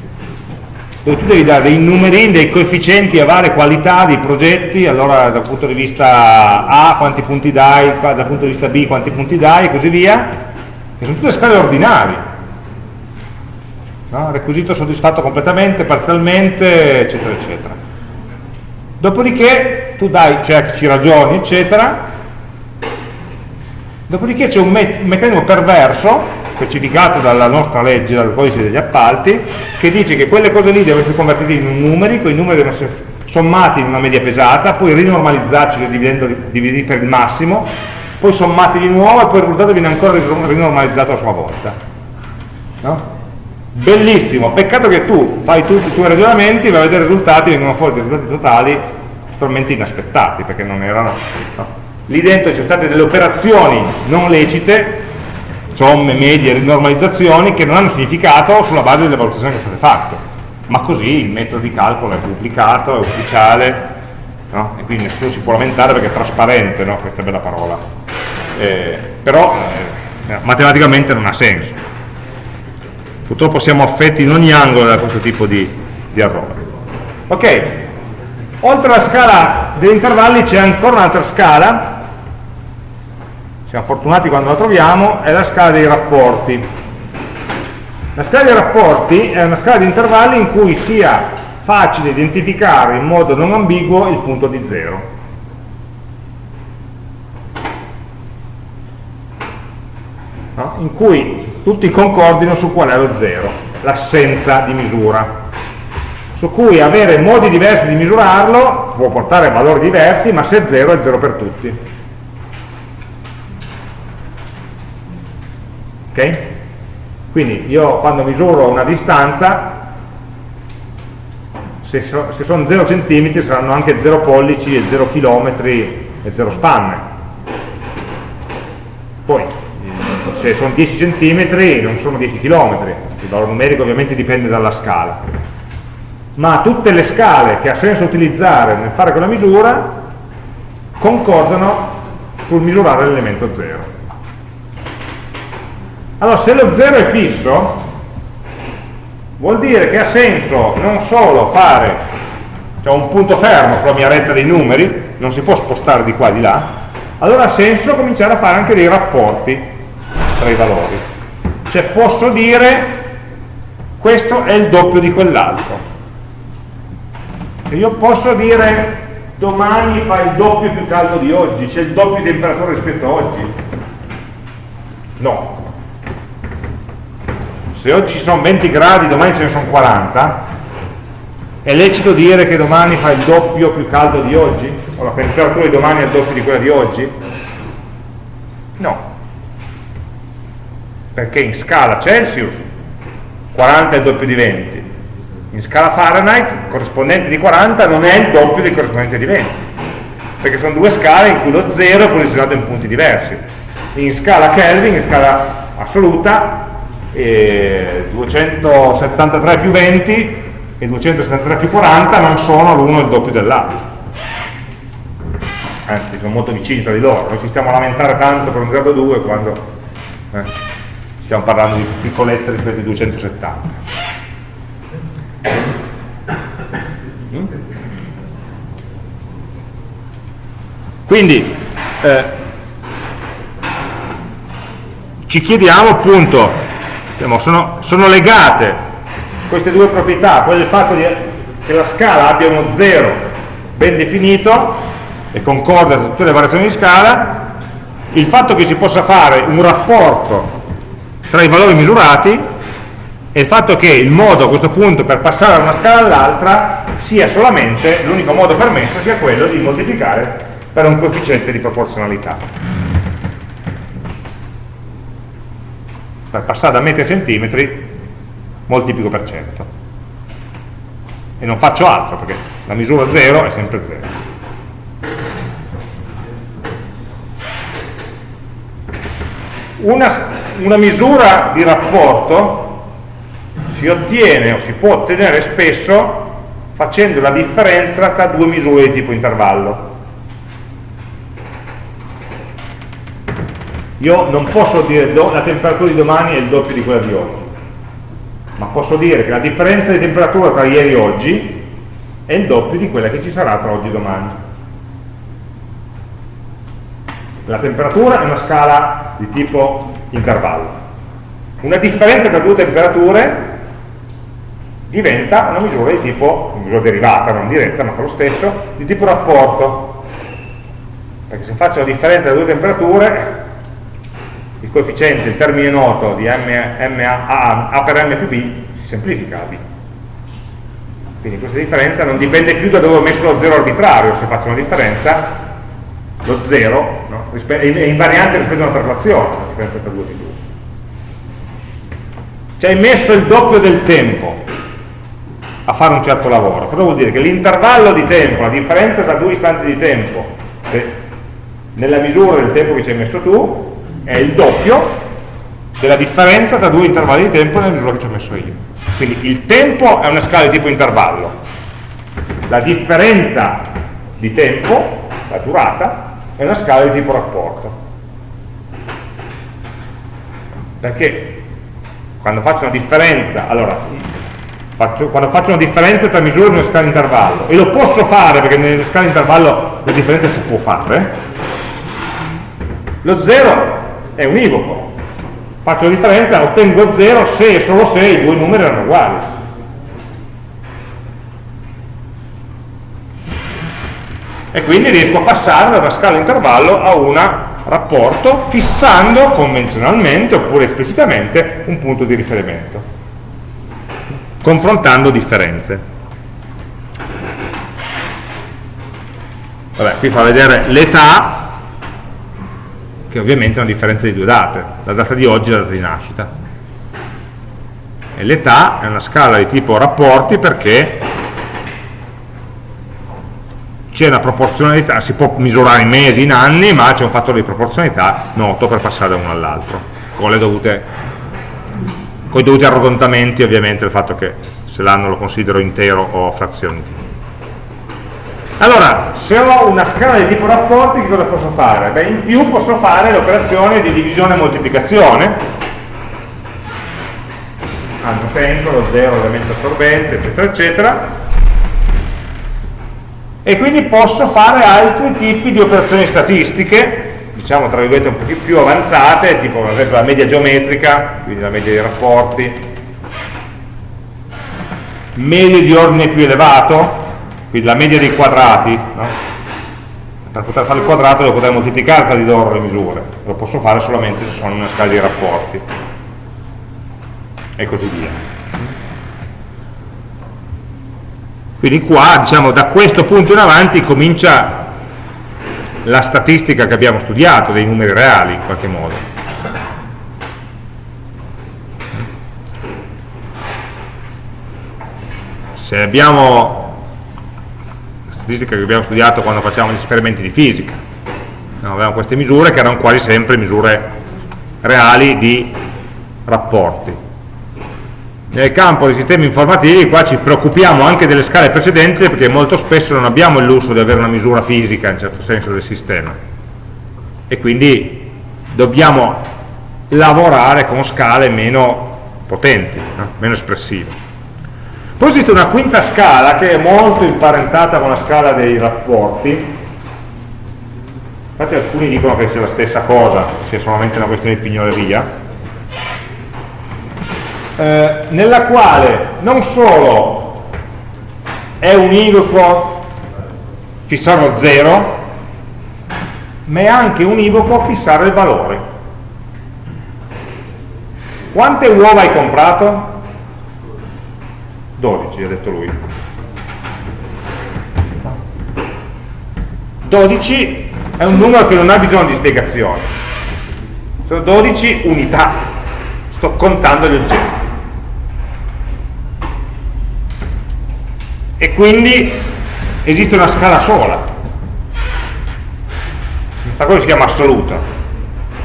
dove tu devi dare dei numerini, dei coefficienti a varie qualità di progetti, allora dal punto di vista A quanti punti dai, dal punto di vista B quanti punti dai e così via, che sono tutte scale ordinali. No? Requisito soddisfatto completamente, parzialmente, eccetera, eccetera. Dopodiché tu dai check, ci ragioni, eccetera, dopodiché c'è un, me un meccanismo perverso specificato dalla nostra legge, dal codice degli appalti, che dice che quelle cose lì devono essere convertite in numeri, quei numeri devono essere sommati in una media pesata, poi rinormalizzati, cioè dividiti per il massimo, poi sommati di nuovo e poi il risultato viene ancora rinormalizzato a sua volta. No? Bellissimo, peccato che tu fai tutti i tuoi ragionamenti, vai a vedere i risultati, vengono fuori dei risultati totali totalmente inaspettati, perché non erano... No? Lì dentro ci sono state delle operazioni non lecite somme, medie, rinormalizzazioni che non hanno significato sulla base delle valutazioni che sono state fatte ma così il metodo di calcolo è pubblicato, è ufficiale no? e quindi nessuno si può lamentare perché è trasparente no? questa bella parola eh, però eh, matematicamente non ha senso purtroppo siamo affetti in ogni angolo da questo tipo di, di errore ok oltre alla scala degli intervalli c'è ancora un'altra scala siamo fortunati quando la troviamo, è la scala dei rapporti. La scala dei rapporti è una scala di intervalli in cui sia facile identificare in modo non ambiguo il punto di zero. No? In cui tutti concordino su qual è lo zero, l'assenza di misura. Su cui avere modi diversi di misurarlo può portare valori diversi, ma se è zero è zero per tutti. ok? Quindi io quando misuro una distanza, se, so, se sono 0 cm saranno anche 0 pollici e 0 km e 0 spanne. Poi, se sono 10 cm non sono 10 km, il valore numerico ovviamente dipende dalla scala. Ma tutte le scale che ha senso utilizzare nel fare quella misura concordano sul misurare l'elemento 0. Allora, se lo 0 è fisso, vuol dire che ha senso non solo fare cioè un punto fermo sulla mia retta dei numeri, non si può spostare di qua e di là, allora ha senso cominciare a fare anche dei rapporti tra i valori. Cioè posso dire questo è il doppio di quell'altro. io posso dire domani fa il doppio più caldo di oggi, c'è il doppio di temperatura rispetto a oggi? No. Se oggi ci sono 20 gradi, domani ce ne sono 40, è lecito dire che domani fa il doppio più caldo di oggi? O la temperatura di domani è il doppio di quella di oggi? No. Perché in scala Celsius 40 è il doppio di 20, in scala Fahrenheit il corrispondente di 40 non è il doppio del corrispondente di 20 perché sono due scale in cui lo 0 è posizionato in punti diversi. In scala Kelvin, in scala assoluta eh, 273 più 20 e 273 più 40 non sono l'uno il doppio dell'altro. Anzi sono molto vicini tra di loro. Noi ci stiamo a lamentare tanto per un grado 2 quando eh, stiamo parlando di piccolezze rispetto ai 270 quindi eh, ci chiediamo appunto diciamo, sono, sono, legate queste due proprietà quella del fatto di, che la scala abbia uno zero ben definito e concorda con tutte le variazioni di scala il fatto che si possa fare un rapporto tra i valori misurati e il fatto che il modo a questo punto per passare da una scala all'altra sia solamente, l'unico modo permesso sia quello di moltiplicare per un coefficiente di proporzionalità. Per passare da metri a centimetri moltiplico per cento. E non faccio altro perché la misura 0 è sempre 0. Una, una misura di rapporto si ottiene o si può ottenere spesso facendo la differenza tra due misure di tipo intervallo. Io non posso dire la temperatura di domani è il doppio di quella di oggi, ma posso dire che la differenza di temperatura tra ieri e oggi è il doppio di quella che ci sarà tra oggi e domani. La temperatura è una scala di tipo intervallo. Una differenza tra due temperature diventa una misura di tipo, una misura derivata, non diretta, ma fa lo stesso, di tipo rapporto. Perché se faccio la differenza delle due temperature, il coefficiente, il termine noto di M, M A, A, per M più B si semplifica a B. Quindi questa differenza non dipende più da dove ho messo lo zero arbitrario, se faccio una differenza, lo zero no? è invariante rispetto a una traslazione, la differenza tra due misure. Ci hai messo il doppio del tempo, a fare un certo lavoro. Cosa vuol dire? Che l'intervallo di tempo, la differenza tra due istanti di tempo, nella misura del tempo che ci hai messo tu, è il doppio della differenza tra due intervalli di tempo nella misura che ci ho messo io. Quindi il tempo è una scala di tipo intervallo, la differenza di tempo, la durata, è una scala di tipo rapporto. Perché quando faccio una differenza, allora faccio, quando faccio una differenza tra misure di una scala intervallo e lo posso fare perché nelle scale intervallo la differenza si può fare lo 0 è univoco faccio la differenza, ottengo 0 se e solo se i due numeri erano uguali e quindi riesco a passare da una scala intervallo a un rapporto fissando convenzionalmente oppure esplicitamente un punto di riferimento confrontando differenze. Vabbè, qui fa vedere l'età, che ovviamente è una differenza di due date, la data di oggi e la data di nascita. E l'età è una scala di tipo rapporti perché c'è una proporzionalità, si può misurare in mesi, in anni, ma c'è un fattore di proporzionalità noto per passare da uno all'altro, con con i dovuti arrotontamenti ovviamente il fatto che se l'anno lo considero intero o frazioni allora, se ho una scala di tipo rapporti, che cosa posso fare? Beh, in più posso fare l'operazione di divisione e moltiplicazione, hanno senso, lo zero ovviamente assorbente, eccetera, eccetera, e quindi posso fare altri tipi di operazioni statistiche diciamo tra virgolette un po' più avanzate, tipo ad esempio la media geometrica, quindi la media dei rapporti, medie di ordine più elevato, quindi la media dei quadrati, no? per poter fare il quadrato devo poter moltiplicare tra di loro le misure, lo posso fare solamente se sono in una scala di rapporti e così via. Quindi qua, diciamo, da questo punto in avanti comincia la statistica che abbiamo studiato, dei numeri reali in qualche modo. Se abbiamo la statistica che abbiamo studiato quando facciamo gli esperimenti di fisica, no, avevamo queste misure che erano quasi sempre misure reali di rapporti. Nel campo dei sistemi informativi qua ci preoccupiamo anche delle scale precedenti perché molto spesso non abbiamo il lusso di avere una misura fisica in certo senso del sistema e quindi dobbiamo lavorare con scale meno potenti, no? meno espressive. Poi esiste una quinta scala che è molto imparentata con la scala dei rapporti, infatti alcuni dicono che sia la stessa cosa, sia solamente una questione di pignoleria, eh, nella quale non solo è univoco fissarlo 0 ma è anche univoco fissare il valore. Quante uova hai comprato? 12 ha detto lui. 12 è un numero che non ha bisogno di spiegazione sono 12 unità. Sto contando gli oggetti e quindi esiste una scala sola. Questa cosa si chiama assoluta.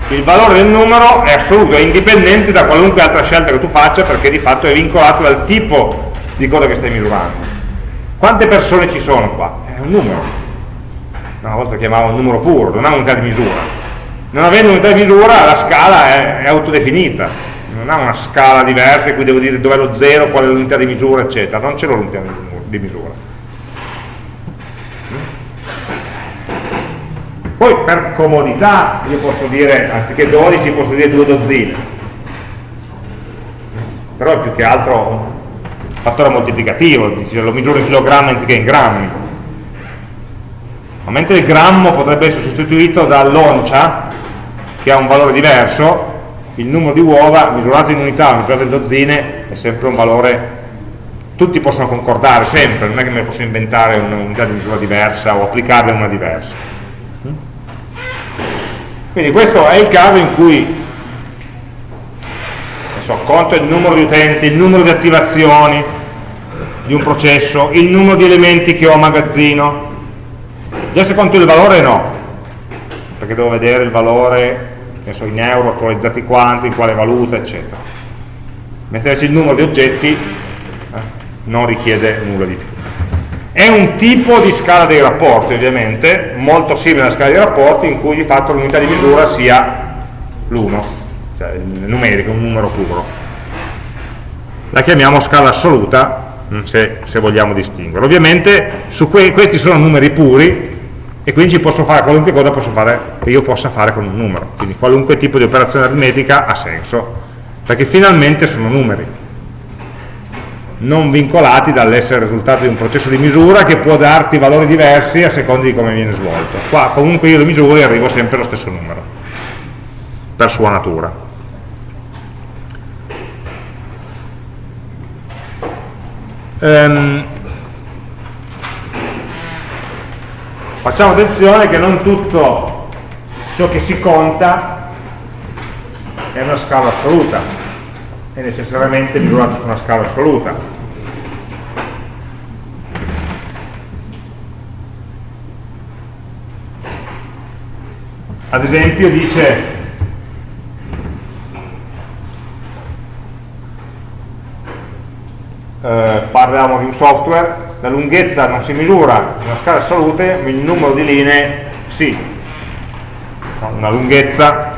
Il valore del numero è assoluto, è indipendente da qualunque altra scelta che tu faccia perché di fatto è vincolato dal tipo di cosa che stai misurando. Quante persone ci sono qua? è un numero. Una volta chiamavo un numero puro, non ha unità di misura. Non avendo unità di misura la scala è, è autodefinita. Non ha una scala diversa in cui devo dire dove è lo zero, qual è l'unità di misura eccetera. Non c'è l'unità di misura di misura. Poi per comodità io posso dire, anziché 12 posso dire due dozzine, però è più che altro un fattore moltiplicativo, lo misuro in chilogrammi anziché in grammi. Ma mentre il grammo potrebbe essere sostituito dall'oncia, che ha un valore diverso, il numero di uova misurato in unità, misurato in dozzine, è sempre un valore tutti possono concordare sempre, non è che me ne posso inventare un'unità di misura diversa o applicarla una diversa. Quindi questo è il caso in cui so, conto il numero di utenti, il numero di attivazioni di un processo, il numero di elementi che ho a magazzino. Già se conto il valore no, perché devo vedere il valore so, in euro, attualizzati quanti, in quale valuta, eccetera. Mentre invece il numero di oggetti non richiede nulla di più. È un tipo di scala dei rapporti, ovviamente, molto simile alla scala dei rapporti, in cui di fatto l'unità di misura sia l'1, cioè il numerico, un numero puro. La chiamiamo scala assoluta, mm, se, se vogliamo distinguere. Ovviamente que questi sono numeri puri, e quindi ci posso fare qualunque cosa posso fare, che io possa fare con un numero. Quindi qualunque tipo di operazione aritmetica ha senso, perché finalmente sono numeri non vincolati dall'essere risultato di un processo di misura che può darti valori diversi a seconda di come viene svolto. Qua comunque io le misure arrivo sempre allo stesso numero, per sua natura. Um, facciamo attenzione che non tutto ciò che si conta è una scala assoluta è necessariamente misurato su una scala assoluta. Ad esempio dice eh, parliamo di un software, la lunghezza non si misura in una scala assoluta, ma il numero di linee sì. Una lunghezza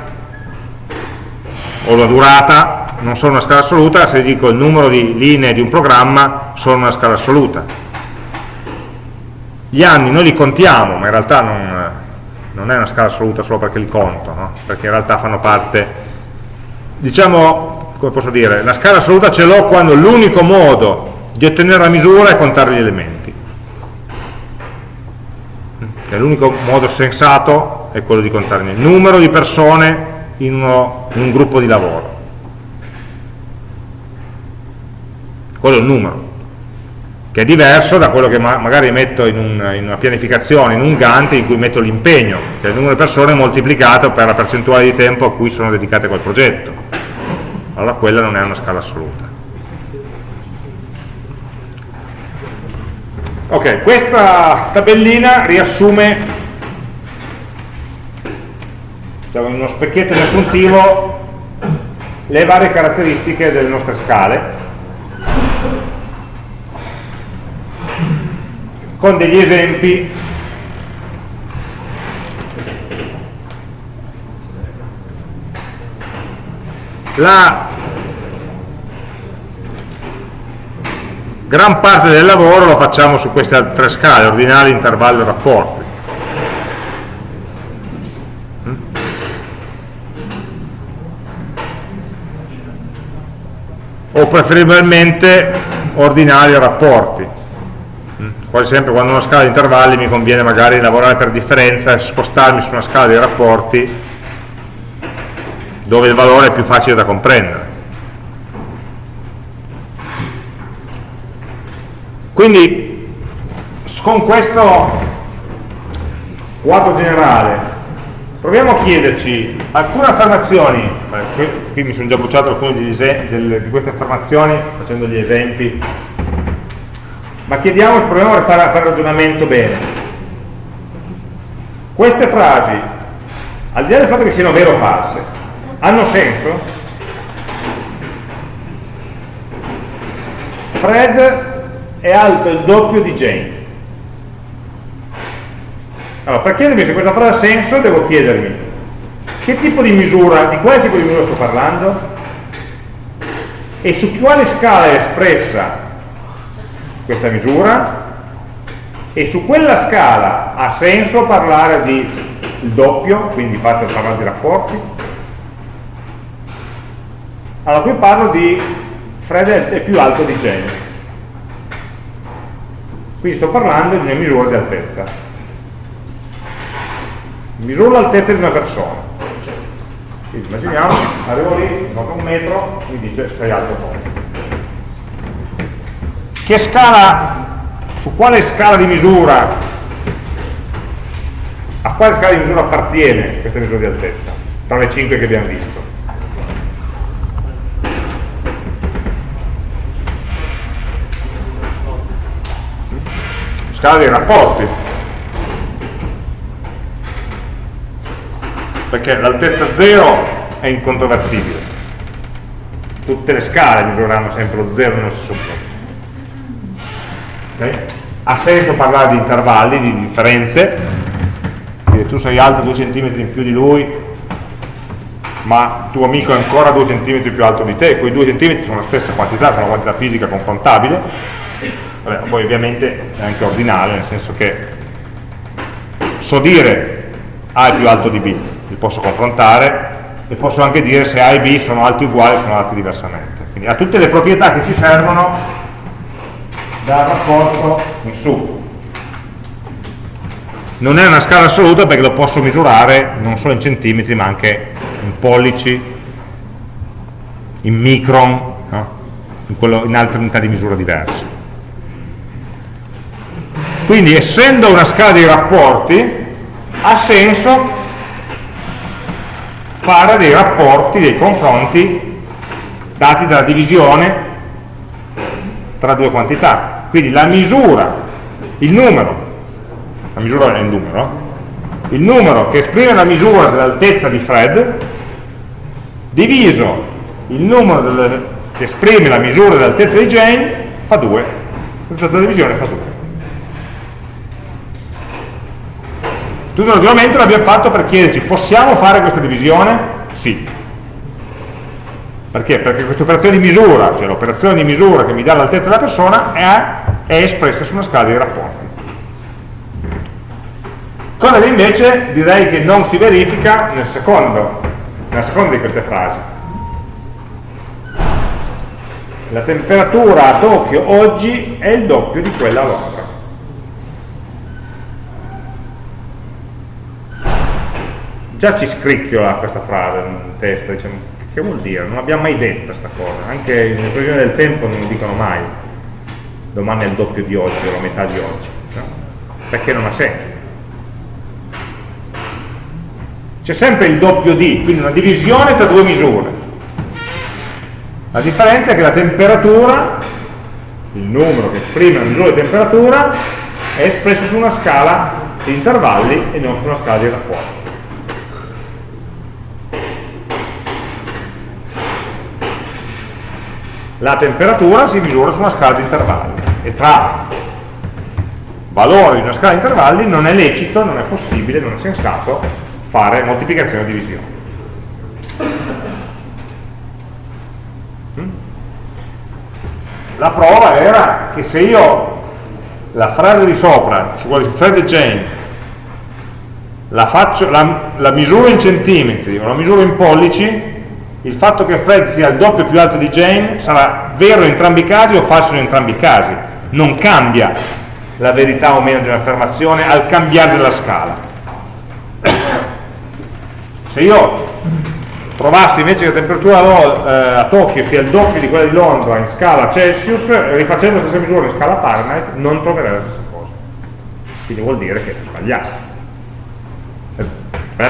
o la durata non sono una scala assoluta, se dico il numero di linee di un programma sono una scala assoluta. Gli anni noi li contiamo, ma in realtà non, non è una scala assoluta solo perché li conto, no? perché in realtà fanno parte, diciamo, come posso dire, la scala assoluta ce l'ho quando l'unico modo di ottenere la misura è contare gli elementi. l'unico modo sensato è quello di contare il numero di persone in, uno, in un gruppo di lavoro. Quello è il numero, che è diverso da quello che ma magari metto in, un, in, una pianificazione, in un Gantt, in cui metto l'impegno, che è il numero di persone moltiplicato per la percentuale di tempo a cui sono dedicate quel progetto. Allora quella non è una scala assoluta. Ok, questa tabellina riassume diciamo, in uno specchietto riassuntivo le varie caratteristiche delle nostre scale con degli esempi la gran parte del lavoro lo facciamo su queste tre scale, ordinali, intervallo e rapporti. O preferibilmente ordinali e rapporti. Quasi sempre quando ho una scala di intervalli mi conviene magari lavorare per differenza e spostarmi su una scala di rapporti dove il valore è più facile da comprendere. Quindi con questo quadro generale proviamo a chiederci alcune affermazioni, qui, qui mi sono già bruciato alcune di, di queste affermazioni facendo gli esempi, ma chiediamoci, proviamo a fare, a fare ragionamento bene. Queste frasi, al di là del fatto che siano vere o false, hanno senso? Fred è alto il doppio di Jane. Allora, per chiedermi se questa frase ha senso, devo chiedermi che tipo di misura, di quale tipo di misura sto parlando e su quale scala è espressa questa misura. E su quella scala ha senso parlare di il doppio, quindi fate parlare di rapporti. Allora, qui parlo di Fred è più alto di Jane. Quindi sto parlando di una misura di altezza. Misuro l'altezza di una persona. Quindi immaginiamo, arrivo lì, noto un metro mi dice sei alto poco che scala su quale scala di misura a quale scala di misura appartiene questa misura di altezza tra le 5 che abbiamo visto? Scala dei rapporti. Perché l'altezza 0 è incontrovertibile. Tutte le scale misureranno sempre lo 0 nello stesso punto? Ha senso parlare di intervalli, di differenze. Dire tu sei alto 2 cm in più di lui ma tuo amico è ancora 2 cm più alto di te. Quei 2 cm sono la stessa quantità, sono una quantità fisica confrontabile. Vabbè, poi ovviamente è anche ordinale, nel senso che so dire A è più alto di B, li posso confrontare e posso anche dire se A e B sono alti uguali o sono alti diversamente. Quindi ha tutte le proprietà che ci servono dal rapporto in su. Non è una scala assoluta perché lo posso misurare non solo in centimetri ma anche in pollici, in micron, no? in, quello, in altre unità di misura diverse. Quindi essendo una scala di rapporti, ha senso fare dei rapporti, dei confronti dati dalla divisione tra due quantità. Quindi la misura, il numero, la misura è il numero, il numero che esprime la misura dell'altezza di Fred diviso il numero delle, che esprime la misura dell'altezza di Jane fa 2. Il divisione fa 2. Tutto il ragionamento l'abbiamo fatto per chiederci, possiamo fare questa divisione? Sì. Perché? Perché questa operazione di misura, cioè l'operazione di misura che mi dà l'altezza della persona, è, è espressa su una scala di rapporti. Cosa che invece direi che non si verifica nel secondo, nella seconda di queste frasi. La temperatura a Tokyo oggi è il doppio di quella a Londra. già ci scricchiola questa frase in testa, diciamo, che vuol dire? Non abbiamo mai detto questa cosa, anche in previsione del tempo non lo dicono mai, domani è il doppio di oggi o la metà di oggi, no? perché non ha senso. C'è sempre il doppio di, quindi una divisione tra due misure. La differenza è che la temperatura, il numero che esprime la misura di temperatura, è espresso su una scala di intervalli e non su una scala di rapporti. La temperatura si misura su una scala di intervalli e tra valori di una scala di intervalli non è lecito, non è possibile, non è sensato fare moltiplicazione e divisione. Mm? La prova era che se io la frase di sopra, su Fred e Jane, la, faccio, la, la misuro in centimetri o la misuro in pollici, il fatto che Fred sia il doppio più alto di Jane sarà vero in entrambi i casi o falso in entrambi i casi. Non cambia la verità o meno di un'affermazione al cambiare della scala. Se io trovassi invece che la temperatura eh, a Tokyo sia il doppio di quella di Londra in scala Celsius rifacendo la stessa misura in scala Fahrenheit non troverei la stessa cosa. Quindi vuol dire che è sbagliato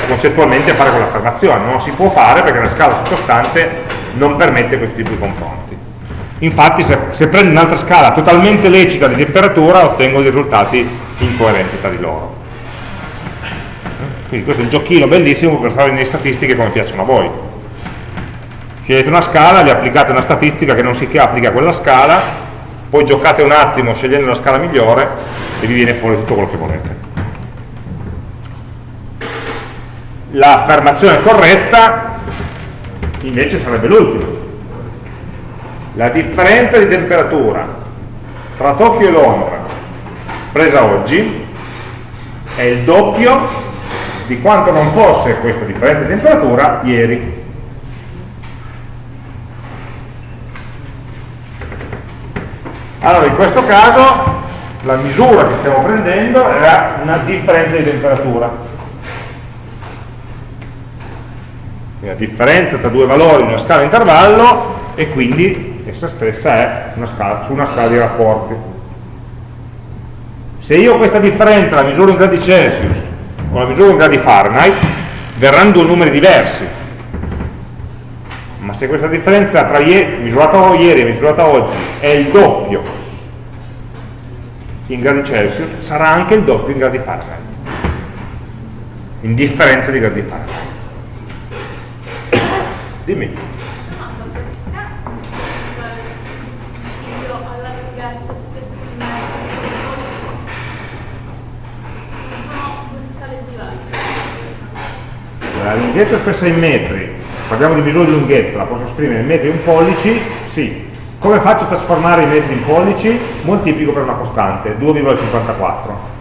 concettualmente a fare quell'affermazione, non si può fare perché la scala sottostante non permette questo tipo di confronti. Infatti se, se prendo un'altra scala totalmente lecita di temperatura ottengo dei risultati incoerenti tra di loro. Quindi questo è un giochino bellissimo per fare le statistiche come piacciono a voi. Scegliete una scala, gli applicate una statistica che non si applica a quella scala, poi giocate un attimo scegliendo la scala migliore e vi viene fuori tutto quello che volete. L'affermazione corretta invece sarebbe l'ultima. La differenza di temperatura tra Tokyo e Londra presa oggi è il doppio di quanto non fosse questa differenza di temperatura ieri. Allora in questo caso la misura che stiamo prendendo era una differenza di temperatura la differenza tra due valori in una scala intervallo e quindi essa stessa è una scala, su una scala di rapporti. Se io questa differenza la misuro in gradi Celsius o la misuro in gradi Fahrenheit, verranno due numeri diversi. Ma se questa differenza tra ieri, misurata ieri e misurata oggi è il doppio in gradi Celsius, sarà anche il doppio in gradi Fahrenheit. In differenza di gradi Fahrenheit. Dimmi. La lunghezza espressa in metri, parliamo di misura di lunghezza, la posso esprimere in metri e in pollici? Sì. Come faccio a trasformare i metri in pollici? Moltiplico per una costante, 2,54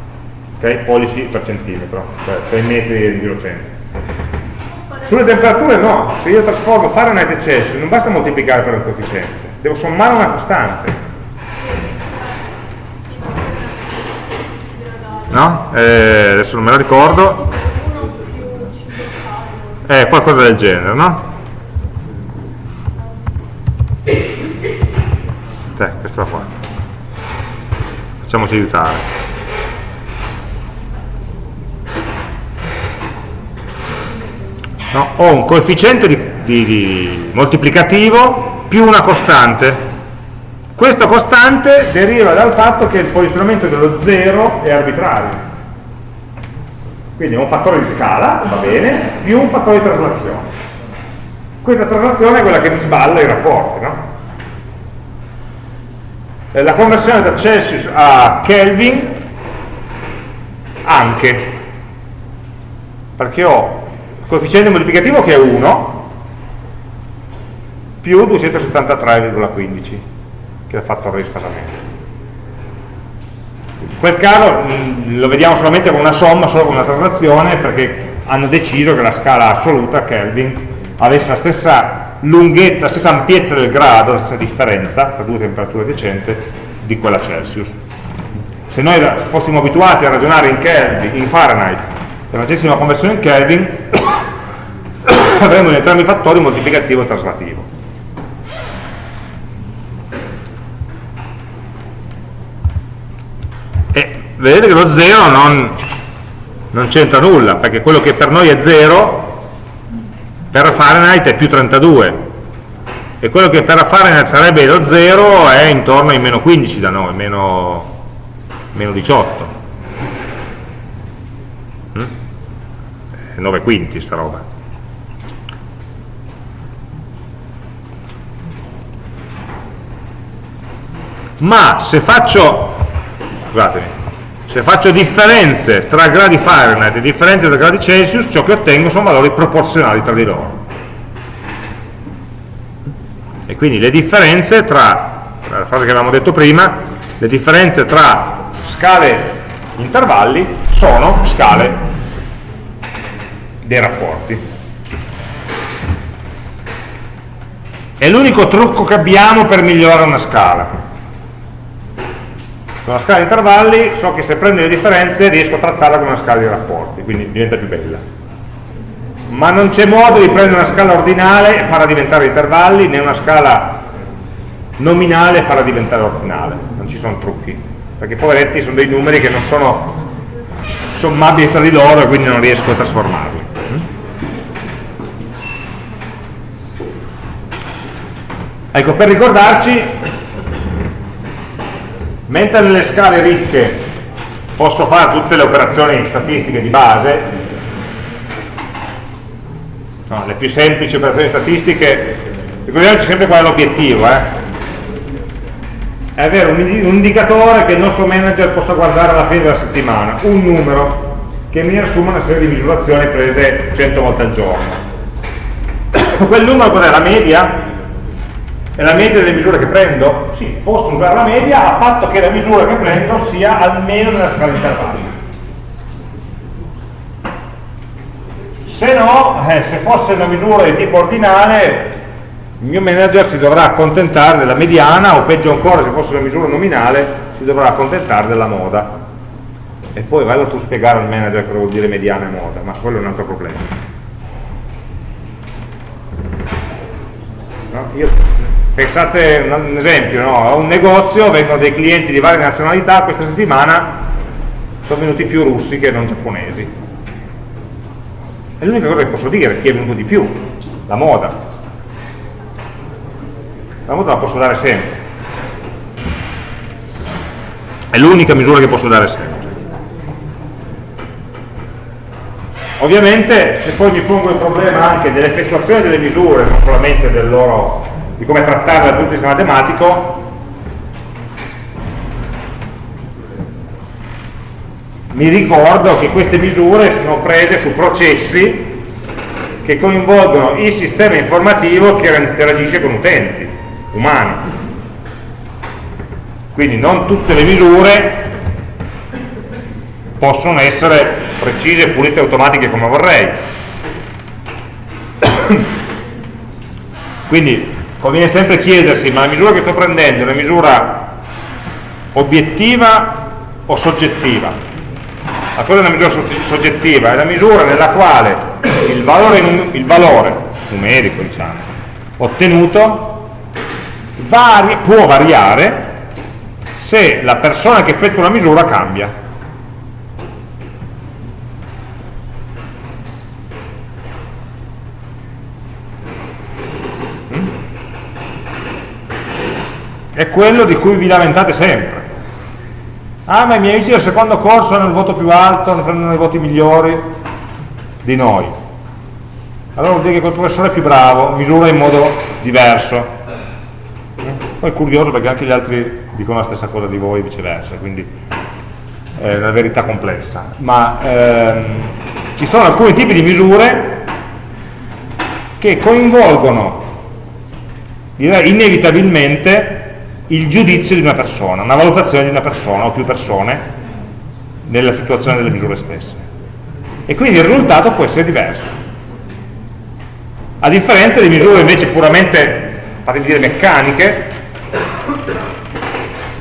ok? pollici per centimetro, cioè 6 metri di 100 sulle temperature no, se io trasformo Fahrenheit e Celsius non basta moltiplicare per un coefficiente, devo sommare una costante. No? Eh, adesso non me la ricordo. Eh, qualcosa del genere, no? Eh, questa qua. Facciamoci aiutare. No? ho un coefficiente di, di, di moltiplicativo più una costante questa costante deriva dal fatto che il posizionamento dello 0 è arbitrario quindi è un fattore di scala, va bene, più un fattore di traslazione questa traslazione è quella che mi sballa i rapporti no? la conversione da Celsius a Kelvin anche perché ho coefficiente moltiplicativo che è 1 più 273,15 che è il fattore di sfasamento. In quel caso mh, lo vediamo solamente con una somma, solo con una traslazione perché hanno deciso che la scala assoluta Kelvin avesse la stessa lunghezza, la stessa ampiezza del grado, la stessa differenza tra due temperature decenti di quella Celsius. Se noi fossimo abituati a ragionare in Kelvin, in Fahrenheit e facessimo la conversione in Kelvin avremo in entrambi i fattori moltiplicativo e traslativo. E vedete che lo 0 non, non c'entra nulla, perché quello che per noi è 0 per Fahrenheit è più 32 e quello che per Fahrenheit sarebbe lo 0 è intorno ai meno 15 da noi, meno, meno 18 mm? 9 quinti sta roba ma se faccio se faccio differenze tra gradi Fahrenheit e differenze tra gradi Celsius ciò che ottengo sono valori proporzionali tra di loro. E quindi le differenze tra la frase che avevamo detto prima le differenze tra scale intervalli sono scale dei rapporti. È l'unico trucco che abbiamo per migliorare una scala una scala di intervalli so che se prendo le differenze riesco a trattarla come una scala di rapporti, quindi diventa più bella. Ma non c'è modo di prendere una scala ordinale e farla diventare intervalli, né una scala nominale e farla diventare ordinale. Non ci sono trucchi, perché poveretti sono dei numeri che non sono sommabili tra di loro e quindi non riesco a trasformarli. Ecco, per ricordarci, mentre nelle scale ricche posso fare tutte le operazioni statistiche di base no, le più semplici operazioni statistiche ricordiamoci sempre qual è l'obiettivo eh? è avere un, indicatore che il nostro manager possa guardare alla fine della settimana un numero che mi assuma una serie di misurazioni prese 100 volte al giorno quel numero cos'è? la media? È la media delle misure che prendo? Sì, posso usare la media a patto che la misura che prendo sia almeno nella scala intervalli. Se no, eh, se fosse una misura di tipo ordinale, il mio manager si dovrà accontentare della mediana o peggio ancora se fosse una misura nominale si dovrà accontentare della moda. E poi vado tu spiegare al manager cosa vuol dire mediana e moda, ma quello è un altro problema. No? Io pensate un esempio, no? a un negozio vengono dei clienti di varie nazionalità, questa settimana sono venuti più russi che non giapponesi. È l'unica cosa che posso dire, chi è venuto di più, la moda. La moda la posso dare sempre. È l'unica misura che posso dare sempre. Ovviamente se poi mi pongo il problema anche dell'effettuazione delle misure, non solamente del loro di come trattarla dal punto di vista matematico mi ricordo che queste misure sono prese su processi che coinvolgono il sistema informativo che interagisce con utenti umani. Quindi non tutte le misure possono essere precise, pulite e automatiche come vorrei. Quindi conviene sempre chiedersi ma la misura che sto prendendo è una misura obiettiva o soggettiva? La cosa è una misura soggettiva è la misura nella quale il valore, il valore numerico diciamo, ottenuto vari, può variare se la persona che effettua la misura cambia è quello di cui vi lamentate sempre. Ah, ma i miei amici del secondo corso hanno il voto più alto, ne prendono i voti migliori di noi. Allora vuol dire che quel professore è più bravo, misura in modo diverso. Poi è curioso perché anche gli altri dicono la stessa cosa di voi e viceversa, quindi è una verità complessa. Ma ehm, ci sono alcuni tipi di misure che coinvolgono direi inevitabilmente il giudizio di una persona, una valutazione di una persona o più persone nella situazione delle misure stesse. E quindi il risultato può essere diverso. A differenza di misure invece puramente, fatemi dire, meccaniche,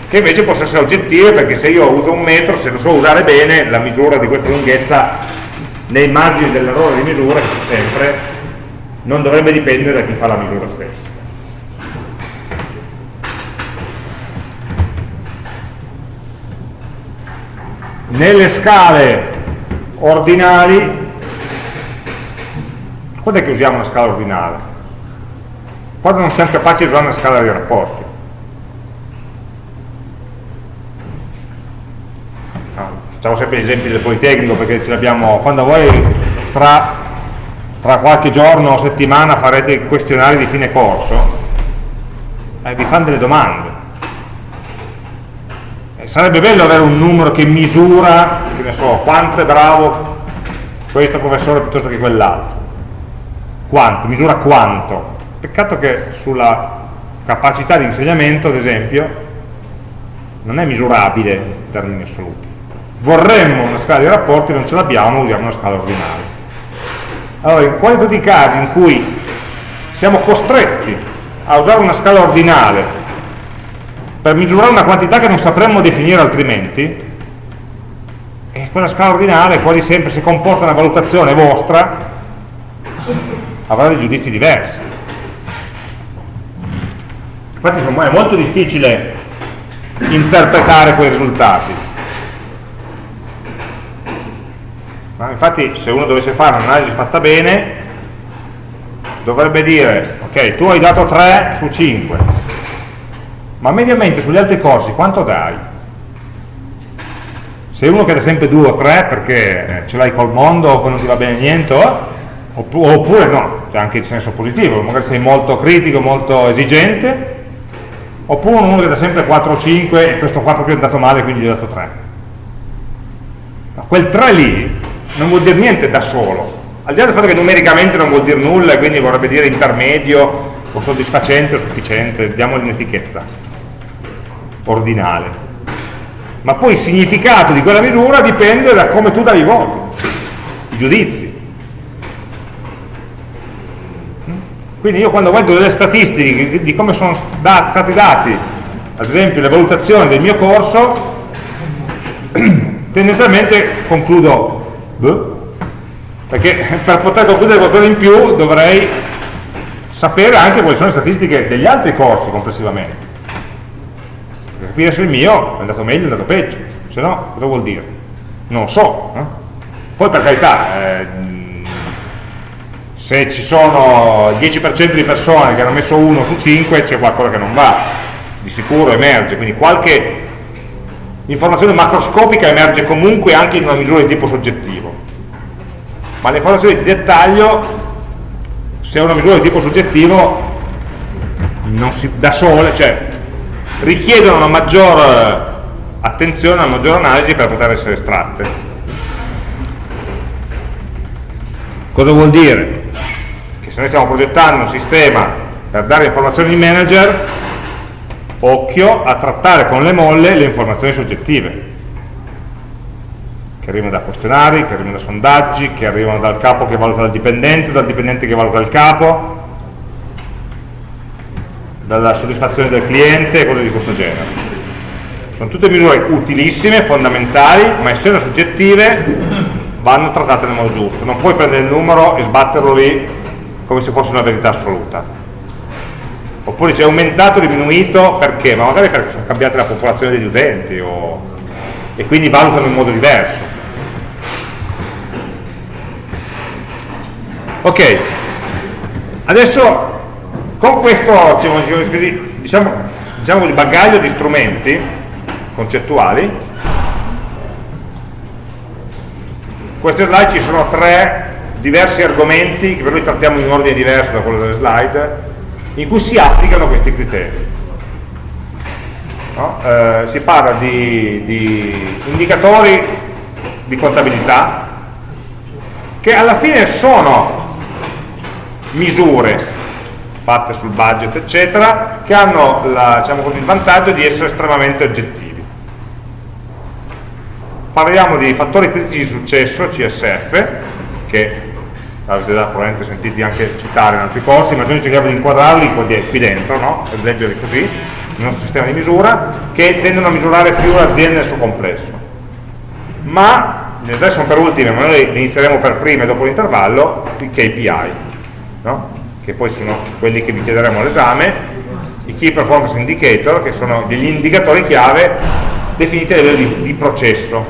che invece possono essere oggettive perché se io uso un metro, se lo so usare bene, la misura di questa lunghezza nei margini dell'errore di misura, sempre, non dovrebbe dipendere da chi fa la misura stessa. Nelle scale ordinali, quando è che usiamo una scala ordinale? Quando non siamo capaci di usare una scala di rapporti. Facciamo sempre gli esempi del Politecnico perché ce l'abbiamo, quando voi tra, tra, qualche giorno o settimana farete i questionari di fine corso, eh, vi fanno delle domande. Sarebbe bello avere un numero che misura, che ne so, quanto è bravo questo professore piuttosto che quell'altro. Quanto, misura quanto. Peccato che sulla capacità di insegnamento, ad esempio, non è misurabile in termini assoluti. Vorremmo una scala di rapporti, non ce l'abbiamo, usiamo una scala ordinale. Allora, in quali tutti i casi in cui siamo costretti a usare una scala ordinale per misurare una quantità che non sapremmo definire altrimenti, e quella scala ordinale quasi sempre se comporta una valutazione vostra avrà dei giudizi diversi. Infatti è molto difficile interpretare quei risultati. Ma infatti se uno dovesse fare un'analisi fatta bene dovrebbe dire ok tu hai dato 3 su 5 ma mediamente sugli altri corsi quanto dai? se uno che dà sempre 2 o 3 perché eh, ce l'hai col mondo poi non ti va bene niente oppure no, c'è anche il senso positivo magari sei molto critico, molto esigente oppure uno che dà sempre 4 o 5 e questo qua proprio è andato male quindi gli ho dato 3 ma quel 3 lì non vuol dire niente da solo. Al di là del fatto che numericamente non vuol dire nulla e quindi vorrebbe dire intermedio o soddisfacente o sufficiente diamogli un'etichetta ordinale ma poi il significato di quella misura dipende da come tu dai i voti i giudizi quindi io quando vedo delle statistiche di come sono stati dati ad esempio le valutazioni del mio corso tendenzialmente concludo Beh? Perché per poter concludere qualcosa in più dovrei sapere anche quali sono le statistiche degli altri corsi complessivamente. Capire se il mio è andato meglio è andato peggio, se no cosa vuol dire? Non so. Eh? Poi per carità, eh, se ci sono il 10% di persone che hanno messo 1 su 5 c'è qualcosa che non va, di sicuro emerge, quindi qualche informazione macroscopica emerge comunque anche in una misura di tipo soggettivo ma le informazioni di dettaglio se è una misura di tipo soggettivo si, da sole cioè richiedono una maggior attenzione, una maggiore analisi per poter essere estratte cosa vuol dire? che se noi stiamo progettando un sistema per dare informazioni ai manager occhio a trattare con le molle le informazioni soggettive che arrivano da questionari, che arrivano da sondaggi, che arrivano dal capo che valuta il dipendente, dal dipendente che valuta il capo, dalla soddisfazione del cliente e cose di questo genere. Sono tutte misure utilissime, fondamentali, ma essendo soggettive vanno trattate nel modo giusto. Non puoi prendere il numero e sbatterlo lì come se fosse una verità assoluta oppure c'è aumentato o diminuito perché? ma magari perché sono cambiate la popolazione degli utenti o... e quindi valutano in modo diverso ok adesso con questo diciamo, diciamo, il bagaglio di strumenti concettuali queste slide ci sono tre diversi argomenti che per noi trattiamo in ordine diverso da quello delle slide in cui si applicano questi criteri. No? Eh, si parla di, di indicatori di contabilità che alla fine sono misure fatte sul budget eccetera che hanno la, diciamo così, il vantaggio di essere estremamente oggettivi parliamo di fattori critici di successo CSF che avete già probabilmente sentiti anche citare in altri corsi, ma noi cerchiamo di inquadrarli qui dentro, no? e leggerli così, nel nostro sistema di misura, che tendono a misurare più l'azienda nel suo complesso. Ma, adesso sono per ultime, ma noi inizieremo per prime dopo l'intervallo, i KPI. No? Che poi sono quelli che vi chiederemo all'esame, i Key Performance Indicator, che sono degli indicatori chiave definiti a livello di, di processo.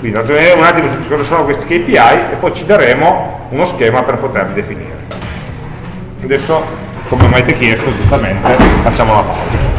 Quindi vedere un attimo su cosa sono questi KPI e poi ci daremo uno schema per poterli definire. Adesso, come mi avete chiesto giustamente, facciamo la pausa.